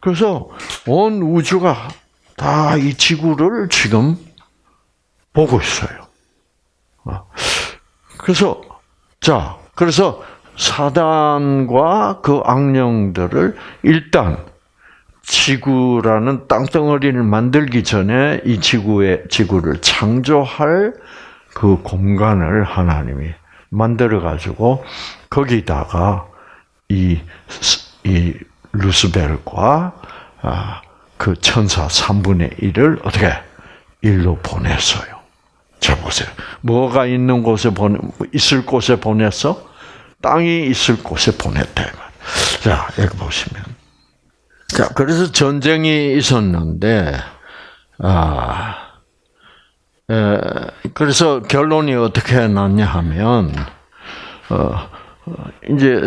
[SPEAKER 1] 그래서 온 우주가 다 이 지구를 지금 보고 있어요. 어. 그래서 자, 그래서 사단과 그 악령들을 일단 지구라는 땅덩어리를 만들기 전에 이 지구의 지구를 창조할 그 공간을 하나님이 만들어 가지고 거기다가 이, 이 루스벨과 아, 그 천사 3분의 1을 어떻게 일로 보냈어요. 자 보세요. 뭐가 있는 곳에 보내 있을 곳에 보냈어? 땅이 있을 곳에 보냈다. 자 여기 보시면 자 그래서 전쟁이 있었는데 아 에, 그래서 결론이 어떻게 났냐 하면 어, 이제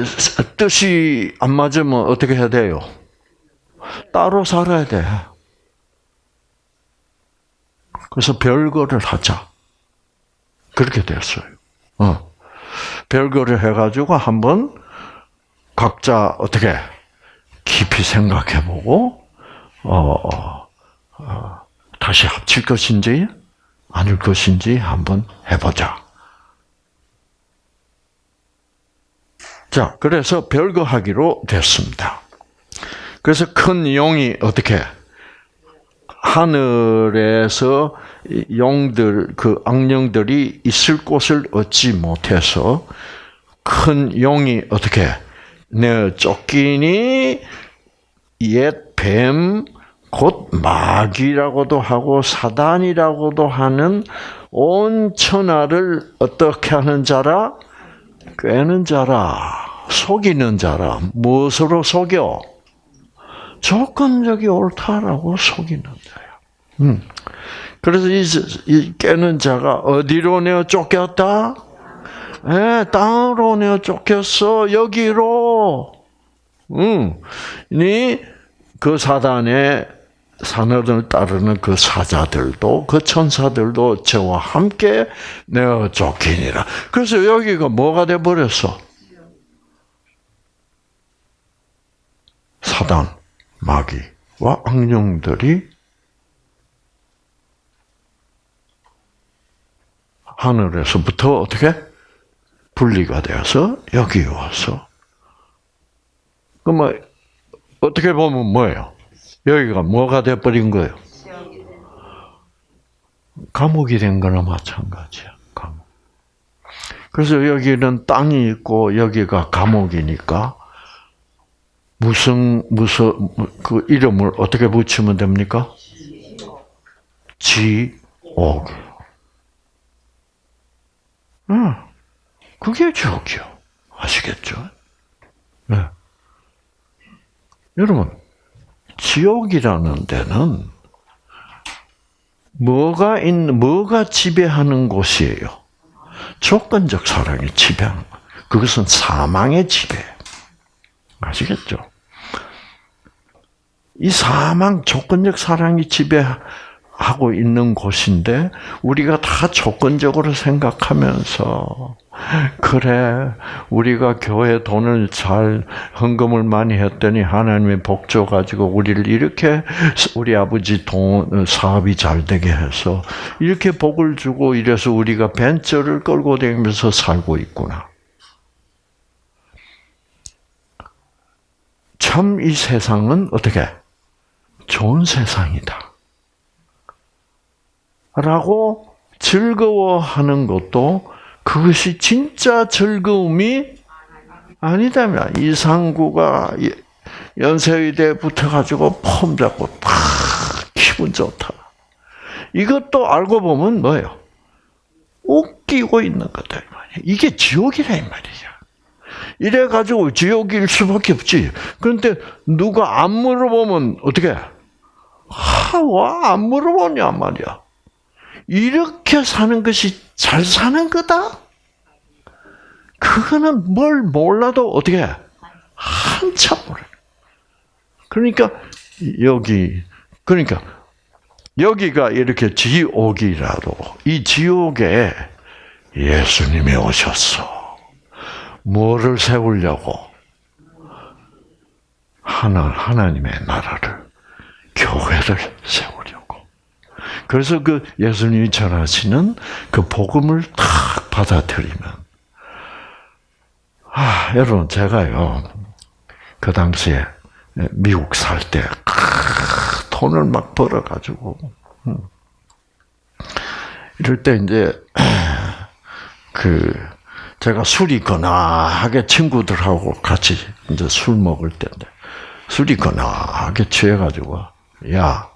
[SPEAKER 1] 뜻이 안 맞으면 어떻게 해야 돼요? 따로 살아야 돼. 그래서 별거를 하자. 그렇게 됐어요. 어. 별거를 해가지고 한번 각자 어떻게 깊이 생각해보고 어, 어, 다시 합칠 것인지 아닐 것인지 한번 해보자. 자, 그래서 별거 하기로 됐습니다. 그래서 큰 용이 어떻게 하늘에서 용들 그 악령들이 있을 곳을 얻지 못해서 큰 용이 어떻게 내 쫓기니 옛 뱀, 곧 마귀라고도 하고 사단이라고도 하는 온 천하를 어떻게 하는 자라? 꿰는 자라, 속이는 자라. 무엇으로 속여? 조건적이 옳다라고 속이는 자야. 음. 그래서 이, 이 깨는 자가 어디로 내어 쫓겼다? 예, 땅으로 내어 쫓겼어. 여기로. 응. 니그 사단의 산업을 따르는 그 사자들도 그 천사들도 저와 함께 내어 쫓기니라. 그래서 여기가 뭐가 돼 버렸어? 사단, 마귀와 악령들이 하늘에서부터 어떻게 분리가 되어서 여기 와서 그러면 어떻게 보면 뭐예요? 여기가 뭐가 돼버린 거예요? 감옥이 된 거나 마찬가지야. 감옥. 그래서 여기는 땅이 있고 여기가 감옥이니까 무슨 무슨 그 이름을 어떻게 붙이면 됩니까? 지옥. 응. 그게 지옥이요. 아시겠죠? 네. 여러분, 지옥이라는 데는 뭐가 있는, 뭐가 지배하는 곳이에요? 조건적 사랑이 지배하는 것. 그것은 사망의 지배. 아시겠죠? 이 사망, 조건적 사랑이 지배하 고 있는 곳인데, 우리가 다 조건적으로 생각하면서, 그래, 우리가 교회 돈을 잘, 헌금을 많이 했더니 하나님의 복 줘가지고 우리를 이렇게 우리 아버지 돈, 사업이 잘 되게 해서 이렇게 복을 주고 이래서 우리가 벤처를 끌고 다니면서 살고 있구나. 참 이 세상은 어떻게? 좋은 세상이다. 라고 즐거워하는 것도 그것이 진짜 즐거움이 아니다면 이상구가 연세의대 붙어가지고 폼 잡고 팍 기분 좋다. 이것도 알고 보면 뭐예요? 웃기고 있는 거다. 이게 지옥이라 이 말이야. 이래가지고 지옥일 수밖에 없지. 그런데 누가 안 물어보면 어떻게? 아, 와안 물어보냐 말이야. 이렇게 사는 것이 잘 사는 거다? 그거는 뭘 몰라도 어떻게 한참 모르. 그러니까 여기 그러니까 여기가 이렇게 지옥이라도 이 지옥에 예수님이 오셨어. 뭐를 세우려고? 하나 하나님의 나라를 교회를 세우려고. 그래서 그 예수님이 전하시는 그 복음을 탁 받아들이면 아, 여러분 제가요. 그 당시에 미국 살 때 돈을 막 벌어 가지고 음. 이럴 때 이제 그 제가 술이 거나하게 친구들하고 같이 이제 술 먹을 때인데 술이 거나하게 취해가지고 야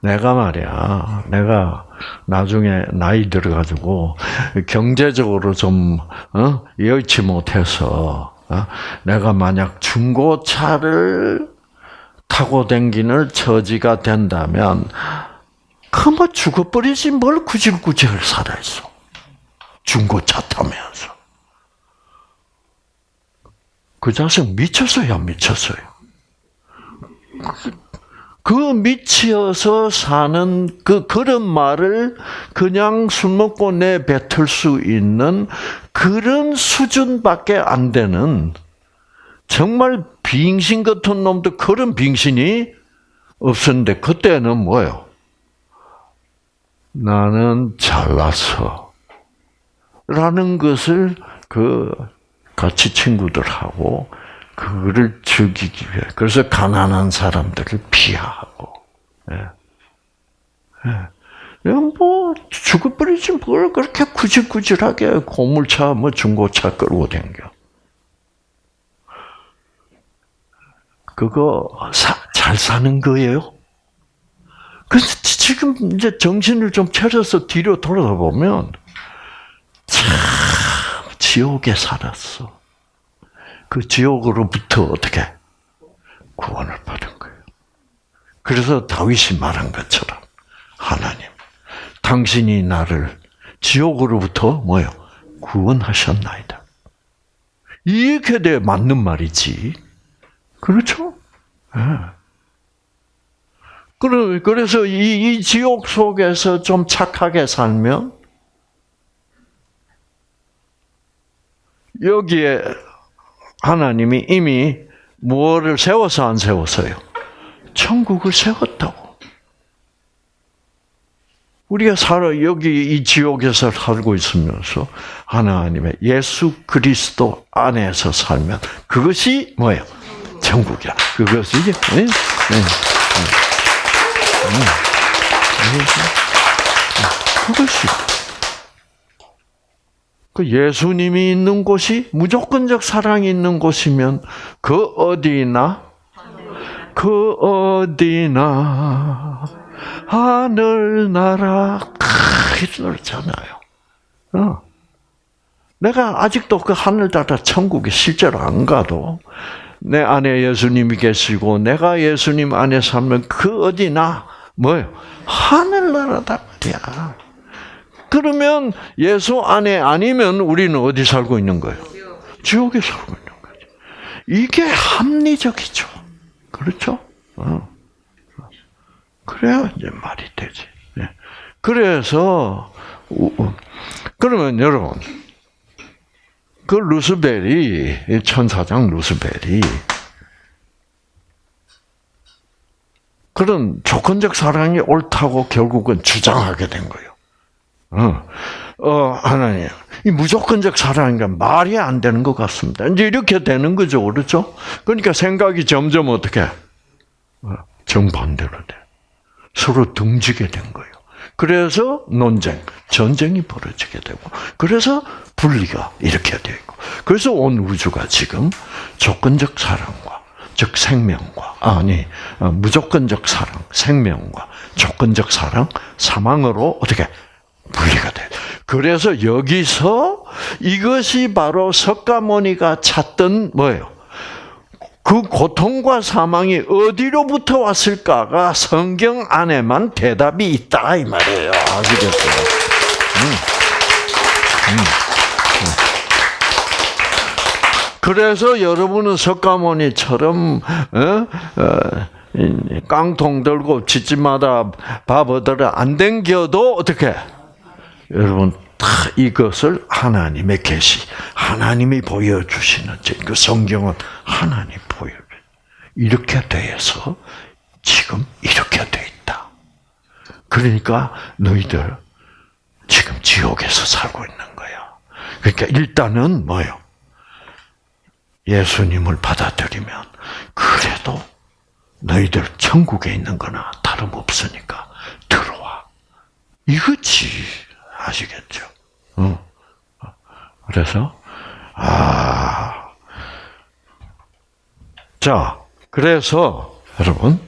[SPEAKER 1] 내가 말이야 내가 나중에 나이 들어가지고 경제적으로 좀 어? 여의치 못해서 어? 내가 만약 중고차를 타고 댕기는 처지가 된다면 그뭐 죽어버리지 뭘 구질구질 살아있어. 중고차 타면서. 그 자식 미쳤어요, 미쳤어요? 그 미치어서 사는 그 그런 말을 그냥 술 먹고 내뱉을 수 있는 그런 수준밖에 안 되는 정말 빙신 같은 놈도 그런 빙신이 없었는데 그때는 뭐요? 나는 잘났어. 라는 것을 그 같이 친구들하고 그거를 즐기기 위해. 그래서 가난한 사람들을 피하고. 예. 예. 뭐, 죽어버리지 뭘 그렇게 구질구질하게 고물차, 뭐 중고차 끌고 댕겨. 그거 사, 잘 사는 거예요? 그래서 지금 이제 정신을 좀 차려서 뒤로 돌아보면, 참, 지옥에 살았어. 그 지옥으로부터 어떻게 구원을 받은 거예요. 그래서 다윗이 말한 것처럼 하나님, 당신이 나를 지옥으로부터 뭐요 구원하셨나이다. 이렇게 돼 맞는 말이지. 그렇죠? 네. 그래서 이, 이 지옥 속에서 좀 착하게 살면 여기에 하나님이 이미 무엇을 세워서 안 세웠어요? 천국을 세웠다고. 우리가 살아 여기 이 지옥에서 살고 있으면서 하나님의 예수 그리스도 안에서 살면 그것이 뭐예요? 천국이야. 그것이 네? 네. 네. 그것이 그 예수님이 있는 곳이 무조건적 사랑이 있는 곳이면 그 어디나 그 어디나 하늘나라 그렇잖아요. 어. 내가 아직도 그 하늘나라 천국에 실제로 안 가도 내 안에 예수님이 계시고 내가 예수님 안에 살면 그 어디나 뭐요? 하늘나라다 말이야. 그러면 예수 안에 아니면 우리는 어디 살고 있는 거예요? 지옥에 살고 있는 거죠. 이게 합리적이죠. 그렇죠? 어. 그래야 이제 말이 되지. 예. 그래서 그러면 여러분 그 루스벨이 천사장 루스벨이 그런 조건적 사랑이 옳다고 결국은 주장하게 된 거예요. 어, 어 하나님, 이 무조건적 사랑인가 말이 안 되는 것 같습니다. 이제 이렇게 되는 거죠, 그렇죠? 그러니까 생각이 점점 어떻게 어, 정반대로 돼. 서로 등지게 된 거예요. 그래서 논쟁, 전쟁이 벌어지게 되고, 그래서 분리가 이렇게 되고, 그래서 온 우주가 지금 조건적 사랑과, 즉 생명과, 아니 어, 무조건적 사랑, 생명과 조건적 사랑, 사망으로 어떻게 분리가 돼. 그래서 여기서 이것이 바로 석가모니가 찾던 뭐예요? 그 고통과 사망이 어디로부터 왔을까가 성경 안에만 대답이 있다 이 말이에요. 아시겠어요? 음. 음. 그래서 여러분은 석가모니처럼 어? 어, 깡통 들고 집집마다 밥 얻으러 안 댕겨도 어떻게 여러분 다 이것을 하나님의 계시, 하나님이 보여주시는 그 성경은 하나님 보여. 이렇게 돼서 지금 이렇게 돼 있다. 그러니까 너희들 지금 지옥에서 살고 있는 거야. 그러니까 일단은 뭐요? 예수님을 받아들이면 그래도 너희들 천국에 있는 거나 다름없으니까 들어와. 이거지. 아시겠죠? 어. 그래서, 아. 자, 그래서, 여러분.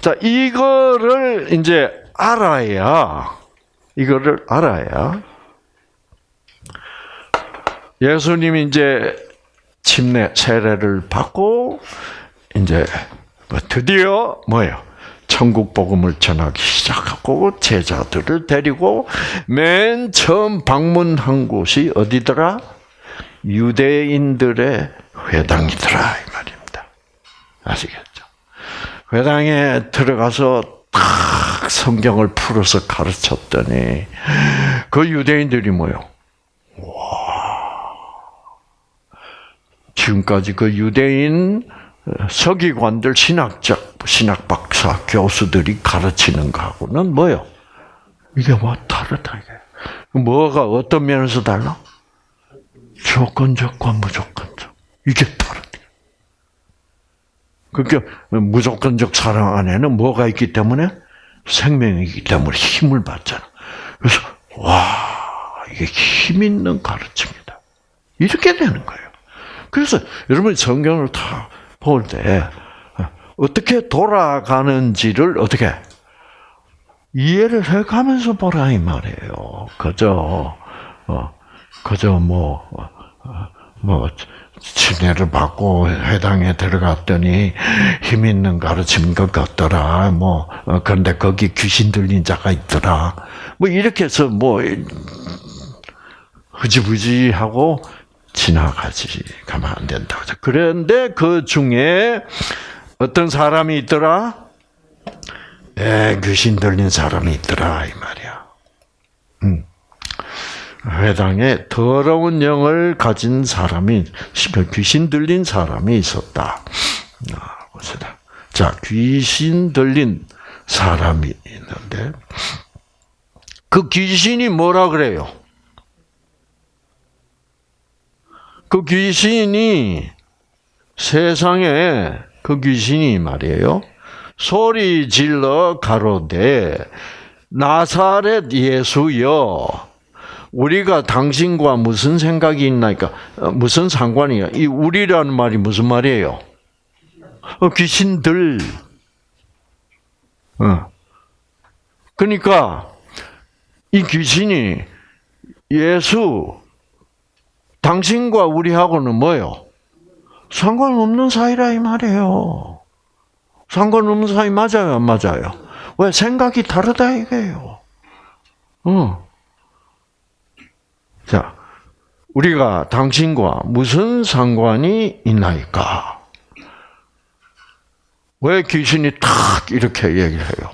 [SPEAKER 1] 자, 이거를 이제 알아야, 이거를 알아야, 예수님이 이제 침례 세례를 받고, 이제, 뭐 드디어, 뭐예요? 천국 복음을 전하기 시작하고 제자들을 데리고 맨 처음 방문한 곳이 어디더라? 유대인들의 회당이더라 이 말입니다. 아시겠죠? 회당에 들어가서 딱 성경을 풀어서 가르쳤더니 그 유대인들이 뭐요? 와 지금까지 그 유대인 서기관들 신학적 신학 박사 교수들이 가르치는 거하고는 뭐요? 이게 뭐 다르다 이게. 뭐가 어떤 면에서 달라? 조건적과 무조건적 이게 다르다. 그러니까 무조건적 사랑 안에는 뭐가 있기 때문에 생명이기 때문에 힘을 받잖아. 그래서 와 이게 힘 있는 가르침이다. 이렇게 되는 거예요. 그래서 여러분 성경을 다 볼 때 어떻게 돌아가는지를 어떻게 이해를 해가면서 보라 이 말이에요. 그저 어, 그저 뭐뭐 어, 뭐, 침례를 받고 회당에 들어갔더니 힘 있는 가르침 것 같더라. 뭐 어, 그런데 거기 귀신 들린 자가 있더라. 뭐 이렇게 해서 뭐 흐지부지 하고 지나가지 가면 안 된다. 그런데 그 중에 어떤 사람이 있더라? 에, 귀신 들린 사람이 있더라 이 말이야. 음. 회당에 더러운 영을 가진 사람이 귀신 들린 사람이 있었다. 아, 봅시다. 자, 귀신 들린 사람이 있는데 그 귀신이 뭐라 그래요? 그 귀신이 세상에 그 귀신이 말이에요. 소리 질러 가로되 나사렛 예수여 우리가 당신과 무슨 생각이 있나니까 어, 무슨 상관이야? 이 우리라는 말이 무슨 말이에요? 어, 귀신들. 어. 그러니까 이 귀신이 예수 당신과 우리하고는 뭐요? 상관없는 사이라 이 말이에요. 상관없는 사이 맞아요, 안 맞아요? 왜 생각이 다르다 이거예요. 어. 자, 우리가 당신과 무슨 상관이 있나이까? 왜 귀신이 탁 이렇게 얘기를 해요?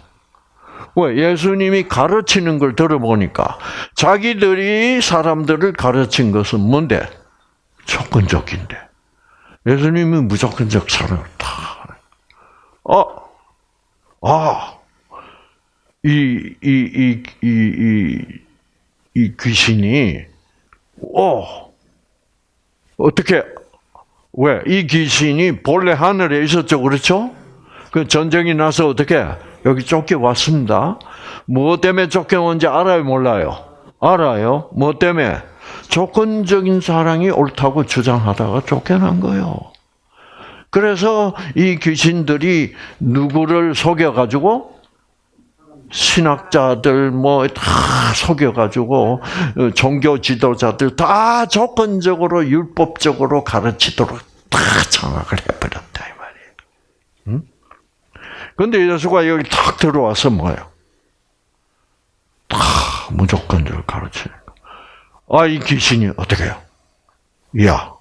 [SPEAKER 1] 왜 예수님이 가르치는 걸 들어보니까 자기들이 사람들을 가르친 것은 뭔데? 조건적인데. 예수님은 무조건적 사랑을 다. 어, 아, 이, 이, 이, 이, 이, 이 귀신이, 어, 어떻게, 왜? 이 귀신이 본래 하늘에 있었죠, 그렇죠? 그 전쟁이 나서 어떻게, 여기 쫓겨왔습니다. 뭐 때문에 쫓겨온지 알아요, 몰라요? 알아요. 뭐 때문에? 조건적인 사랑이 옳다고 주장하다가 쫓겨난 거예요. 그래서 이 귀신들이 누구를 속여가지고 신학자들 뭐 다 속여가지고 종교 지도자들 다 조건적으로 율법적으로 가르치도록 다 장악을 해버렸다 이 말이에요. 응? 근데 예수가 여기 탁 들어와서 뭐예요? 다 무조건적으로 가르치는 거. 아, 이 귀신이 어떻게 해요? 야,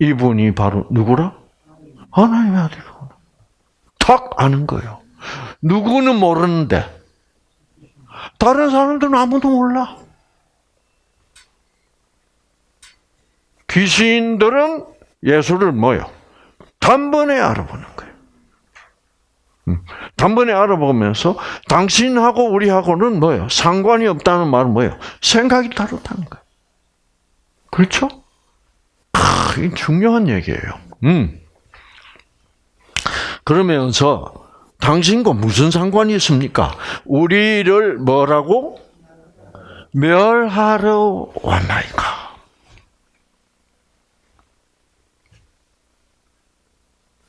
[SPEAKER 1] 이분이 바로 누구라? 하나님의 아들이구나. 탁 아는 거예요. 누구는 모르는데, 다른 사람들은 아무도 몰라. 귀신들은 예수를 뭐요? 단번에 알아보는 거예요. 음, 단번에 알아보면서 당신하고 우리하고는 뭐예요? 상관이 없다는 말은 뭐예요? 생각이 다르다는 거예요. 그렇죠? 아, 이 중요한 얘기예요. 음. 그러면서 당신과 무슨 상관이 있습니까? 우리를 뭐라고? 멸하러 왔나이까.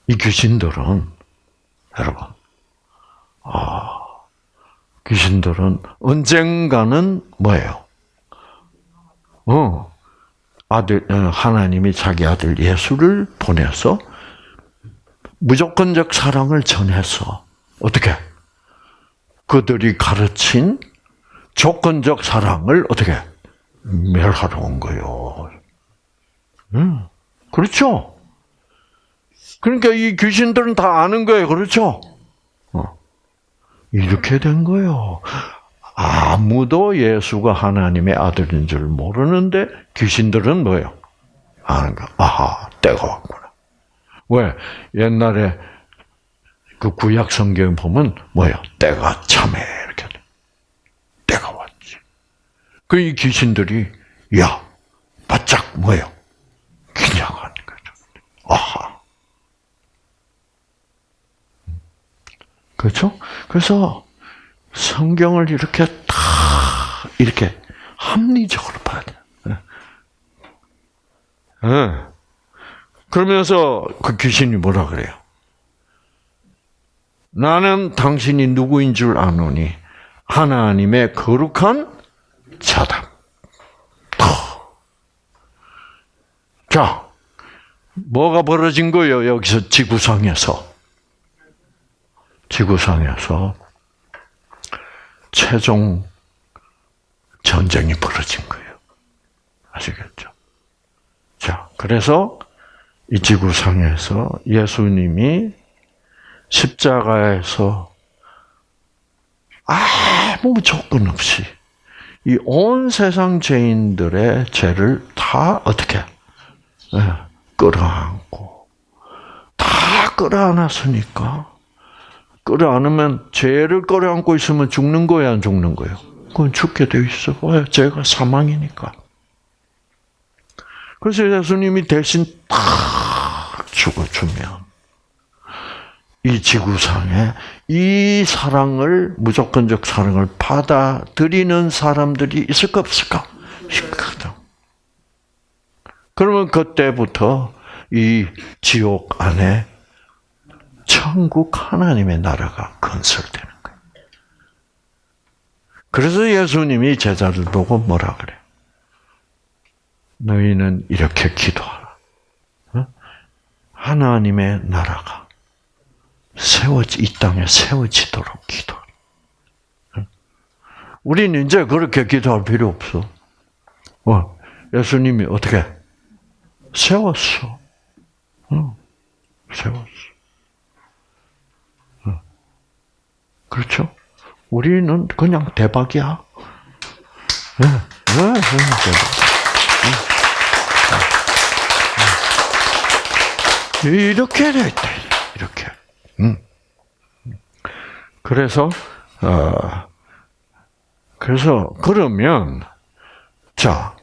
[SPEAKER 1] 이 귀신들은, 여러분, 아, 귀신들은 언젠가는 뭐예요? 어, 아들, 어, 하나님이 자기 아들 예수를 보내서 무조건적 사랑을 전해서 어떻게 그들이 가르친 조건적 사랑을 어떻게 멸하러 온 거요. 음, 그렇죠. 그러니까 이 귀신들은 다 아는 거예요, 그렇죠? 어. 이렇게 된 거예요. 아무도 예수가 하나님의 아들인 줄 모르는데 귀신들은 뭐예요? 아는 거. 아하, 때가 왔구나. 왜? 옛날에 그 구약 성경 보면 뭐예요? 때가 참해 이렇게 때가 왔지. 그 이 귀신들이 야 바짝 뭐예요? 긴장하는 거죠. 아하. 그렇죠? 그래서 성경을 이렇게 다 이렇게 합리적으로 봐야 돼. 네. 네. 그러면서 그 귀신이 뭐라 그래요? 나는 당신이 누구인 줄 아노니 하나님의 거룩한 자다. 자, 뭐가 벌어진 거예요? 여기서 지구상에서. 지구상에서 최종 전쟁이 벌어진 거예요. 아시겠죠? 자, 그래서 이 지구상에서 예수님이 십자가에서 아무 조건 없이 이 온 세상 죄인들의 죄를 다 어떻게 네, 끌어안고 다 끌어안았으니까 끌어안으면 죄를 끌어안고 있으면 죽는 거야 안 죽는 거예요? 그건 죽게 돼 있어. 왜? 죄가 사망이니까. 그래서 예수님이 대신 딱 죽어주면 이 지구상에 이 사랑을 무조건적 사랑을 받아들이는 사람들이 있을까 없을까? 있거든. 그러면 그때부터 이 지옥 안에 천국 하나님의 나라가 건설되는 거예요. 그래서 예수님이 제자들 보고 뭐라 그래? 너희는 이렇게 기도하라. 어? 하나님의 나라가 세워지 이 땅에 세워지도록 기도. 어? 우리는 이제 그렇게 기도할 필요 없어. 어, 예수님이 어떻게 세웠어? 어, 세웠어. 어. 그렇죠? 우리는 그냥 대박이야. 네, 네, 네, 대박. 이렇게 돼 있다. 이렇게. 음. 그래서 어, 그래서 그러면 자.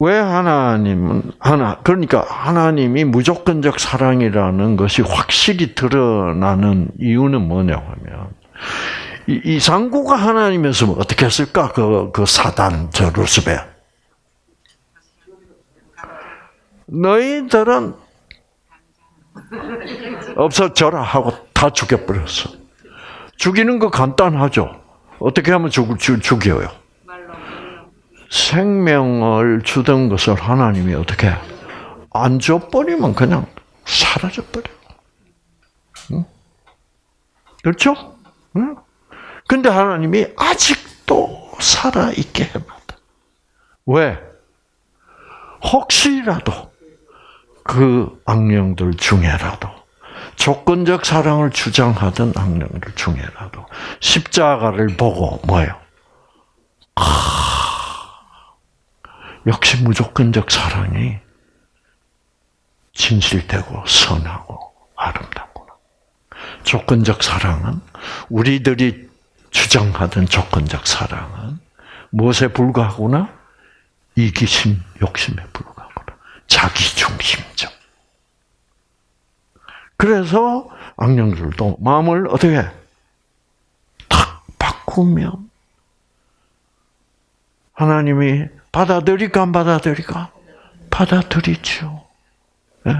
[SPEAKER 1] 왜 하나님은 하나 그러니까 하나님이 무조건적 사랑이라는 것이 확실히 드러나는 이유는 뭐냐면 이, 이 상구가 하나님이었으면 어떻게 했을까 그, 그 사단 저 루스벨 너희들은 없어져라 하고 다 죽여버렸어. 죽이는 거 간단하죠. 어떻게 하면 죽, 죽, 죽여요? 생명을 주던 것을 하나님이 어떻게 안 줘버리면 그냥 사라져버려. 응? 그렇죠? 응? 근데 하나님이 아직도 살아있게 해놨다. 왜? 혹시라도 그 악령들 중에라도 조건적 사랑을 주장하던 악령들 중에라도 십자가를 보고 뭐요? 아, 역시 무조건적 사랑이 진실되고 선하고 아름답구나. 조건적 사랑은 우리들이 주장하던 조건적 사랑은 무엇에 불과하구나? 이기심, 욕심에 불과하구나. 자기 중심적. 그래서 악령들도 마음을 어떻게 탁 바꾸면 하나님이 받아들일까 안 받아들일까? 받아들이죠. 네.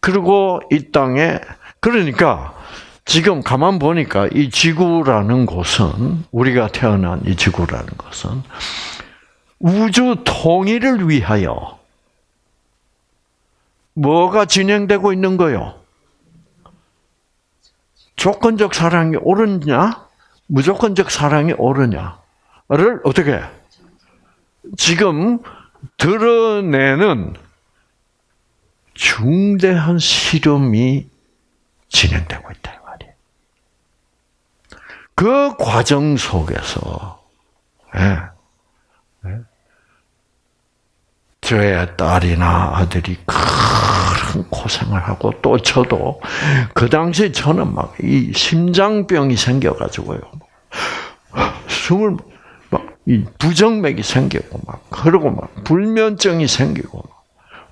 [SPEAKER 1] 그리고 이 땅에 그러니까 지금 가만 보니까 이 지구라는 곳은 우리가 태어난 이 지구라는 것은 우주 통일을 위하여 뭐가 진행되고 있는 거요? 조건적 사랑이 옳으냐? 무조건적 사랑이 옳으냐를 어떻게 지금 드러내는 중대한 실험이 진행되고 있다. 그 과정 속에서 예, 예, 저의 딸이나 아들이 큰 고생을 하고 또 저도 그 당시 저는 막 이 심장병이 생겨가지고요. 숨을 막 이 부정맥이 생기고 막 그러고 막 불면증이 생기고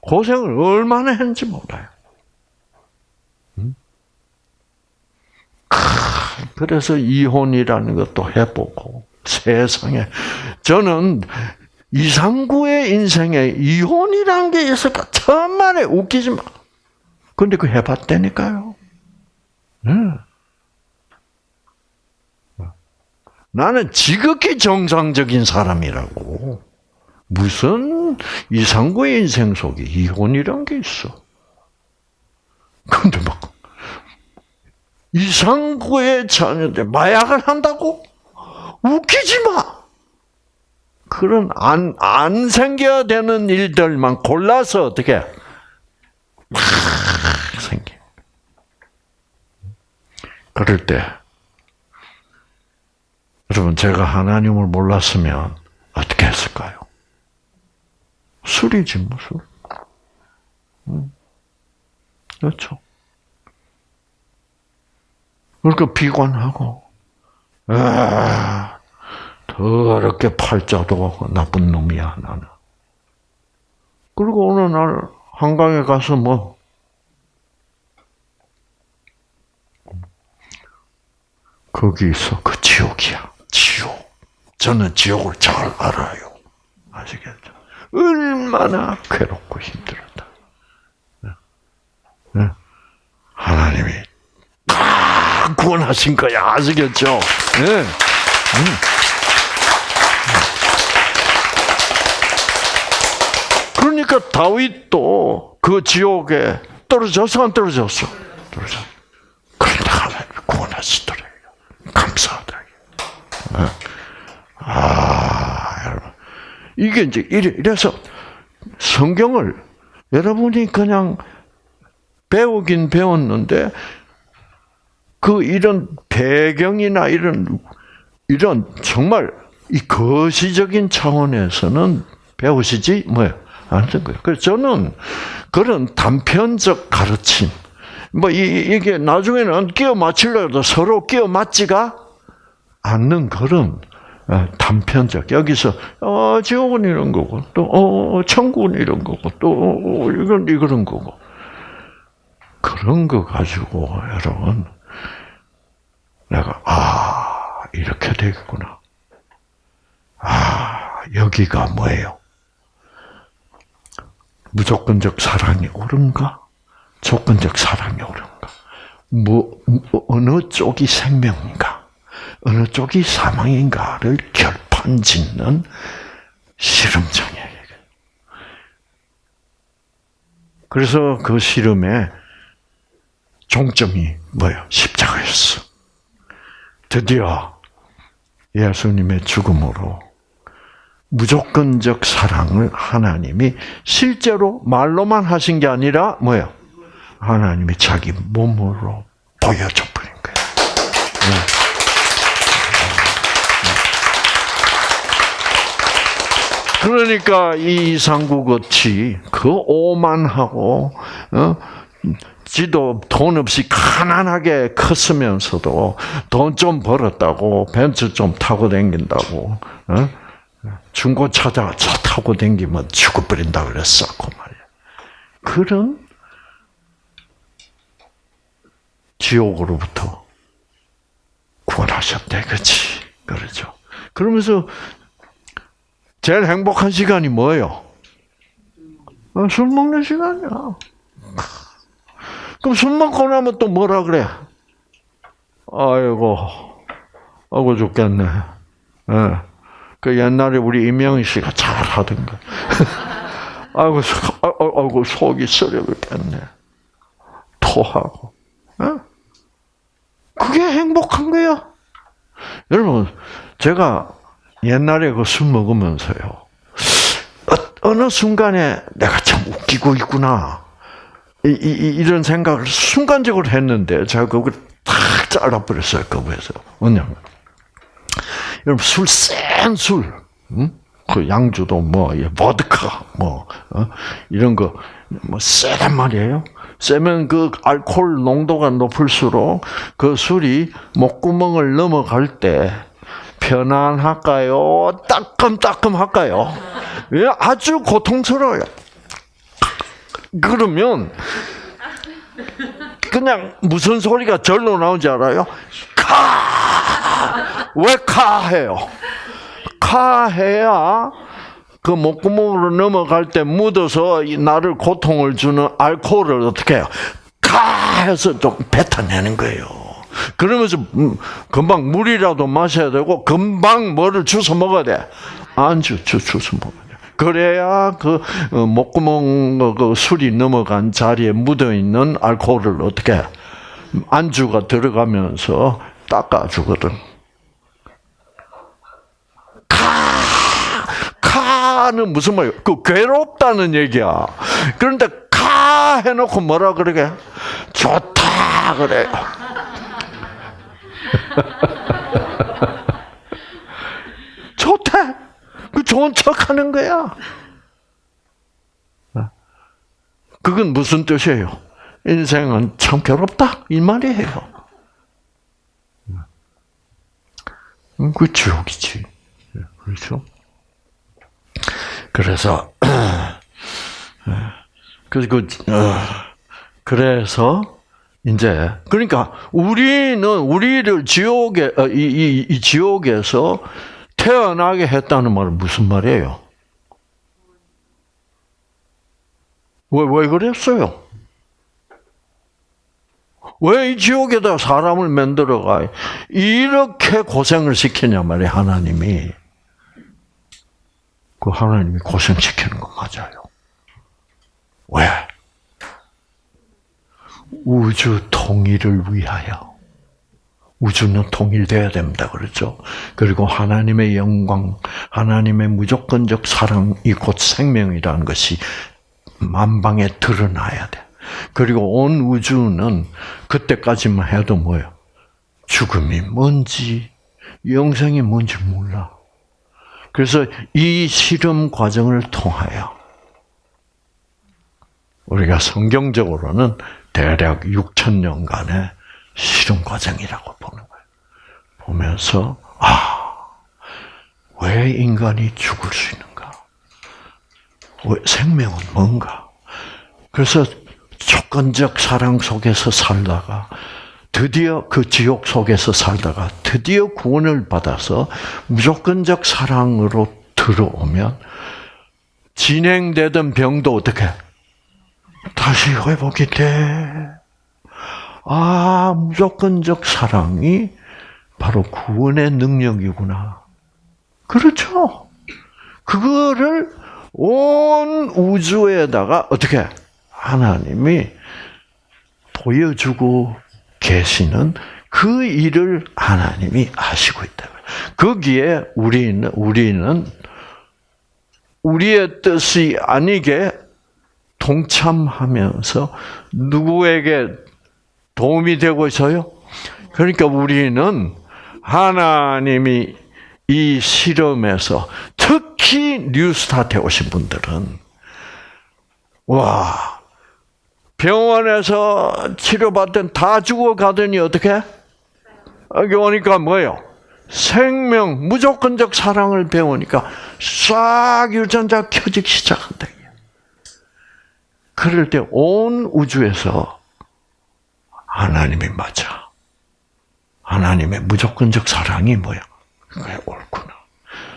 [SPEAKER 1] 고생을 얼마나 했는지 몰라요. 그래서 이혼이라는 것도 해보고 세상에 저는 이상구의 인생에 이혼이라는 게 있을까 천만에 웃기지 마. 근데 그 해봤다니까요. 네. 나는 지극히 정상적인 사람이라고. 무슨 이상구의 인생 속에 이혼이란 게 있어. 근데 막 이상구의 자녀들 마약을 한다고? 웃기지 마. 그런 안, 안 생겨야 되는 일들만 골라서 어떻게 막 생겨. 그럴 때 여러분 제가 하나님을 몰랐으면 어떻게 했을까요? 술이지 뭐 술. 그렇죠. 그러니까 비관하고, 아, 더럽게 팔자도 나쁜 놈이야, 나는. 그리고 어느 날 한강에 가서 뭐, 거기 있어. 그 지옥이야. 지옥. 저는 지옥을 잘 알아요. 아시겠죠? 얼마나 괴롭고 힘들었다. 네. 네. 하나님이 구원하신 거야. 아시겠죠? 네. 음. 그러니까 다윗도 그 지옥에 떨어져서 안 떨어졌어? 떨어져. 그런데 하나님 구원하시더래요. 감사하다. 네. 아, 여러분. 이게 이제 이래서 성경을 여러분이 그냥 배우긴 배웠는데 그 이런 배경이나 이런 이런 정말 이 거시적인 차원에서는 배우시지 뭐요 안된 거예요. 그래서 저는 그런 단편적 가르침 뭐 이, 게 나중에는 끼워 맞추려도 서로 끼워 맞지가 않는 그런 어, 단편적 여기서 어 지옥은 이런 거고 또 어 천국은 이런 거고 또 어, 이건 이런 거고 그런 거 가지고 여러분 내가 아 이렇게 되겠구나. 아 여기가 뭐예요? 무조건적 사랑이 옳은가? 조건적 사랑이 옳은가? 뭐 어느 쪽이 생명인가? 어느 쪽이 사망인가를 결판짓는 실험장이에요. 그래서 그 실험의 종점이 뭐예요? 십자가였어. 드디어 예수님의 죽음으로 무조건적 사랑을 하나님이 실제로 말로만 하신 게 아니라 뭐예요? 하나님이 자기 몸으로 보여줘 버린 거예요. 네. 그러니까 이 이상구같이 그 오만하고 어? 지도 돈 없이 가난하게 컸으면서도 돈 좀 벌었다고 벤츠 좀 타고 댕긴다고 어? 중고차자 차 타고 댕기면 죽어버린다 그랬었고 말이야. 그런 지옥으로부터 구원하셨대, 그렇지? 그러죠. 그러면서 제일 행복한 시간이 뭐예요? 어, 술 먹는 시간이야. 그럼 술 먹고 나면 또 뭐라 그래? 아이고, 아이고 죽겠네. 네. 그 옛날에 우리 이명희 씨가 잘 하던 거. 아이고, 아, 아, 아이고, 속이 쓰려겠네. 토하고. 네? 그게 행복한 거야. 여러분, 제가 옛날에 그 술 먹으면서요. 어, 어느 순간에 내가 참 웃기고 있구나. 이, 이, 이 런 생각을 순간적으로 했는데 제가 그걸 탁 잘라버렸어요. 거부해서. 왜냐면 여러분 술센 술, 응? 그 양주도 뭐 보드카 뭐 어? 이런 거뭐 세단 말이에요. 세면 그 알코올 농도가 높을수록 그 술이 목구멍을 넘어갈 때 편안할까요? 따끔따끔할까요? 예, 아주 고통스러워요. 그러면 그냥 무슨 소리가 절로 나오지 알아요? 카! 왜 카 해요? 카 해야 그 목구멍으로 넘어갈 때 묻어서 나를 고통을 주는 알코올을 어떻게 해요? 카 해서 좀 뱉어내는 거예요. 그러면서 음, 금방 물이라도 마셔야 되고 금방 뭐를 주워 먹어야 돼. 안주 주 주워 먹어야 돼. 그래야 그 어, 목구멍 그 술이 넘어간 자리에 묻어 있는 알코올을 어떻게 안주가 들어가면서 닦아주거든. 카는 무슨 말이야? 그 괴롭다는 얘기야. 그런데 카 해놓고 뭐라 그러게? 좋다 그래요. 좋대. 그 좋은 척 하는 거야. 그건 무슨 뜻이에요? 인생은 참 괴롭다. 이 말이에요. 음, 그 지옥이지. 그렇죠? 그래서, 그리고, 어, 그래서, 이제, 그러니까, 우리는, 우리를 지옥에, 어, 이, 이, 이 지옥에서 태어나게 했다는 말은 무슨 말이에요? 왜, 왜 그랬어요? 왜 이 지옥에다 사람을 만들어가? 이렇게 고생을 시키냐 말이야, 하나님이. 그 하나님이 고생시키는 거 맞아요. 왜? 우주 통일을 위하여. 우주는 통일돼야 됩니다. 그렇죠? 그리고 하나님의 영광, 하나님의 무조건적 사랑이 곧 생명이라는 것이 만방에 드러나야 돼. 그리고 온 우주는 그때까지만 해도 뭐예요? 죽음이 뭔지, 영생이 뭔지 몰라. 그래서 이 실험 과정을 통하여 우리가 성경적으로는 대략 6천 년간의 실험 과정이라고 보는 거예요. 보면서 아, 왜 인간이 죽을 수 있는가? 왜 생명은 뭔가? 그래서 조건적 사랑 속에서 살다가 드디어 그 지옥 속에서 살다가 드디어 구원을 받아서 무조건적 사랑으로 들어오면 진행되던 병도 어떻게 다시 회복이 돼. 아, 무조건적 사랑이 바로 구원의 능력이구나. 그렇죠. 그거를 온 우주에다가 어떻게 하나님이 보여주고 계시는 그 일을 하나님이 하시고 있다. 거기에 우리는 우리는 우리의 뜻이 아니게 동참하면서 누구에게 도움이 되고 있어요? 그러니까 우리는 하나님이 이 실험에서 특히 뉴스타트에 오신 분들은 와 병원에서 치료받던 다 죽어가더니 어떻게? 여기 오니까 뭐예요? 생명, 무조건적 사랑을 배우니까 싹 유전자 켜지기 시작한다. 그럴 때 온 우주에서 하나님이 맞아. 하나님의 무조건적 사랑이 뭐야? 그게 옳구나.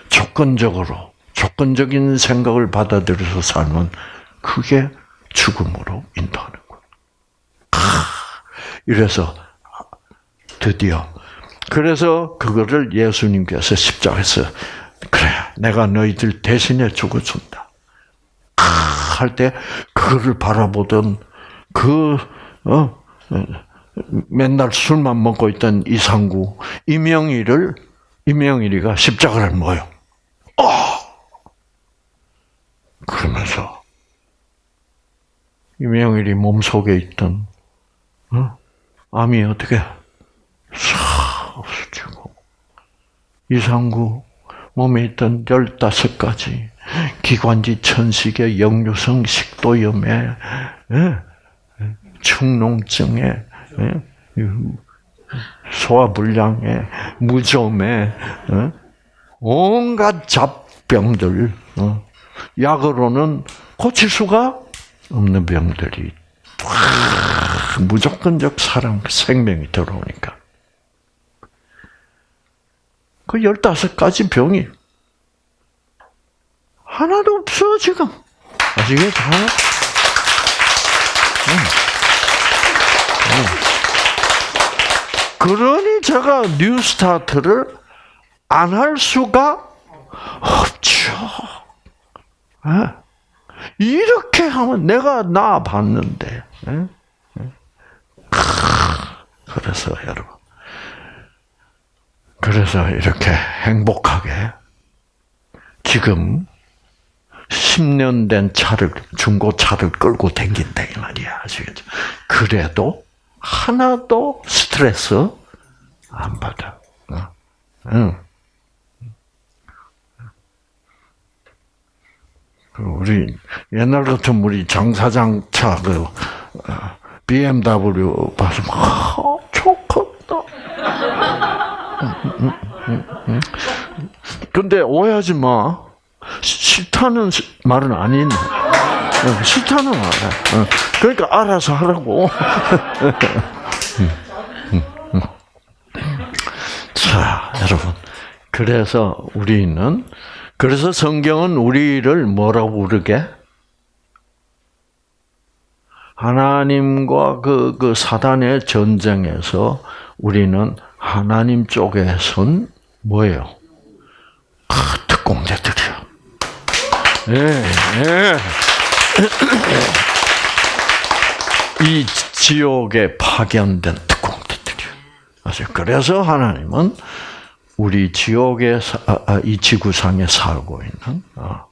[SPEAKER 1] 조건적으로, 조건적인 생각을 받아들여서 살면 그게 죽음으로 인도하는 거예요. 이래서 드디어 그래서 그거를 예수님께서 십자가에서 그래 내가 너희들 대신에 죽어준다. 할때 그거를 바라보던 그 어, 맨날 술만 먹고 있던 이상구 이명희를 이명일이가 십자가를 모여. 어! 그러면서 이명일이 몸 속에 있던 어? 암이 어떻게 싹 없어지고 이상구 몸에 있던 열다섯 가지 기관지 천식에 역류성 식도염에 예? 충농증에 예? 소화불량에 무좀에 어? 온갖 잡병들 어? 약으로는 고칠 수가 없는 병들이 무조건적 사랑, 생명이 들어오니까. 그 열다섯 가지 병이 하나도 없어, 지금. 아시겠죠? 응. 응. 그러니 제가 뉴스타트를 안 할 수가 없죠. 네? 이렇게 하면 내가 나 봤는데. 네? 그래서 여러분, 그래서 이렇게 행복하게 지금 10년 된 차를 중고차를 끌고 댕긴다 이 말이야 아시겠죠? 그래도 하나도 스트레스 안 받아. 응. 그 우리 옛날 같은 우리 장사장 차 그 BMW 봐서 아, 좋겠다. 근데 오해하지 마. 싫다는 말은 아닌. 싫다는 말. 그러니까 알아서 하라고. 자, 여러분. 그래서 우리는 그래서 성경은 우리를 뭐라고 부르게? 하나님과 그, 그 사단의 전쟁에서 우리는 하나님 쪽에 선 뭐예요? 아, 특공대들이요. 예, 예. 이 지옥에 파견된 특공대들이요. 그래서 하나님은 우리 지옥에 아, 아, 이 지구상에 살고 있는 어,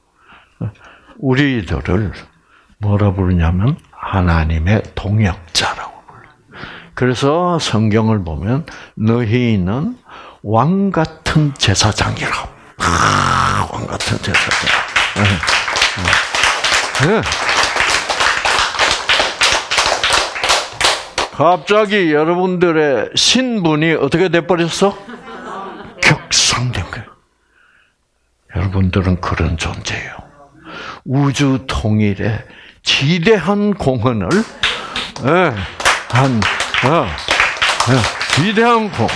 [SPEAKER 1] 우리들을 뭐라 부르냐면 하나님의 동역자라고 불러. 그래서 성경을 보면 너희는 왕 같은 제사장이라고. 아, 왕 같은 제사장. 네. 네. 갑자기 여러분들의 신분이 어떻게 돼버렸어? 격상된 거예요. 여러분들은 그런 존재예요. 우주 통일에 지대한 공헌을 예, 한 어, 예, 위대한 공헌.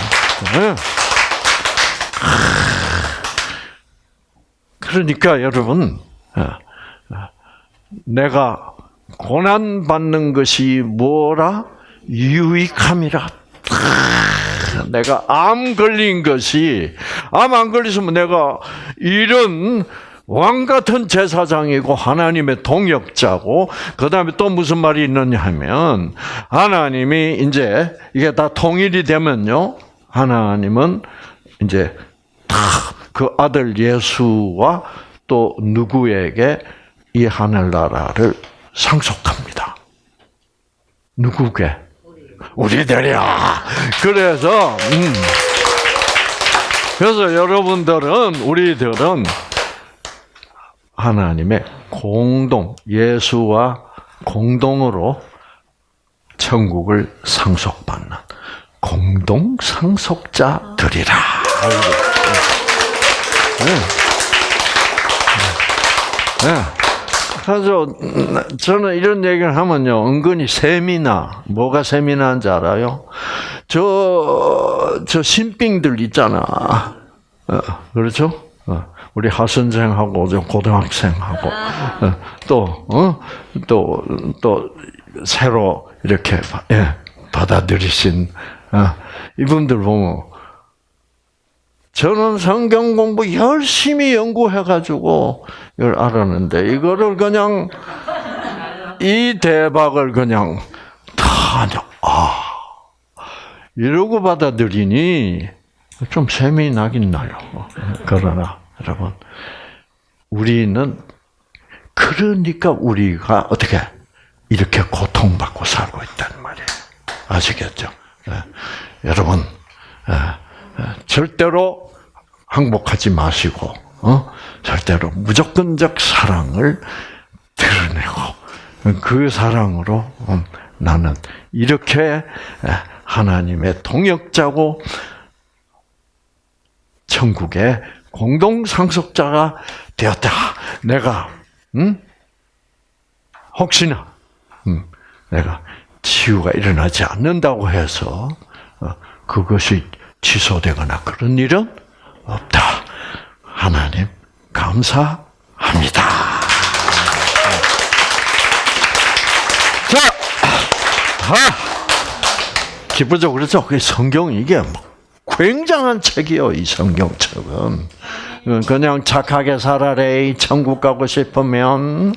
[SPEAKER 1] 예. 그러니까 여러분 내가 고난 받는 것이 뭐라 유익함이라. 내가 암 걸린 것이 암 안 걸렸으면 내가 이런 왕 같은 제사장이고 하나님의 동역자고 그다음에 또 무슨 말이 있느냐 하면 하나님이 이제 이게 다 통일이 되면요. 하나님은 이제 다 그 아들 예수와 또 누구에게 이 하늘나라를 상속합니다. 누구게? 우리들이야. 그래서 음. 그래서 여러분들은 우리들은 하나님의 공동 예수와 공동으로 천국을 상속받는 공동 상속자들이라. 네. 네. 그 래서 저는 이런 얘기를 하면요, 은근히 세미나 뭐가 세미나인지 알아요? 저, 저 신빙들 있잖아. 어, 그렇죠? 어, 우리 하선생하고 고등학생하고 어, 또, 어? 또, 또 새로 이렇게 예, 받아들이신 어, 이분들 보면 저는 성경 공부 열심히 연구해가지고 이걸 알았는데 이거를 그냥 이 대박을 그냥 다 아. 이러고 받아들이니 좀 셈이 나긴 나요. 그러나 여러분 우리는 그러니까 우리가 어떻게 이렇게 고통받고 살고 있단 말이에요. 아시겠죠? 네. 여러분 네. 절대로 항복하지 마시고 어? 절대로 무조건적 사랑을 드러내고 그 사랑으로 음, 나는 이렇게 하나님의 동역자고 천국의 공동 상속자가 되었다. 내가 음? 혹시나 음, 내가 치유가 일어나지 않는다고 해서 어, 그것이 취소되거나 그런 일은 없다. 하나님 감사합니다. 자, 아, 기쁘죠, 그렇죠? 그 성경 이게 뭐 굉장한 책이요, 이 성경책은. 그냥 착하게 살아래, 천국 가고 싶으면,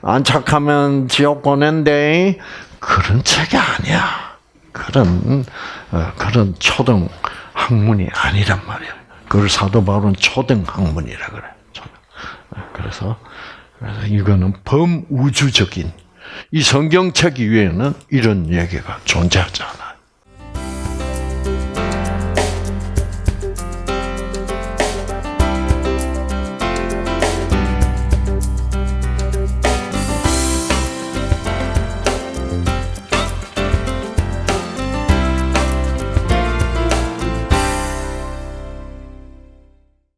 [SPEAKER 1] 안 착하면 지옥 보낸대. 그런 책이 아니야. 그런, 어, 그런 초등 학문이 아니란 말이야. 그걸 사도 바울은 초등 학문이라 그래. 그래서, 그래서 이거는 범우주적인 이 성경책 위에는 이런 얘기가 존재하지 않아.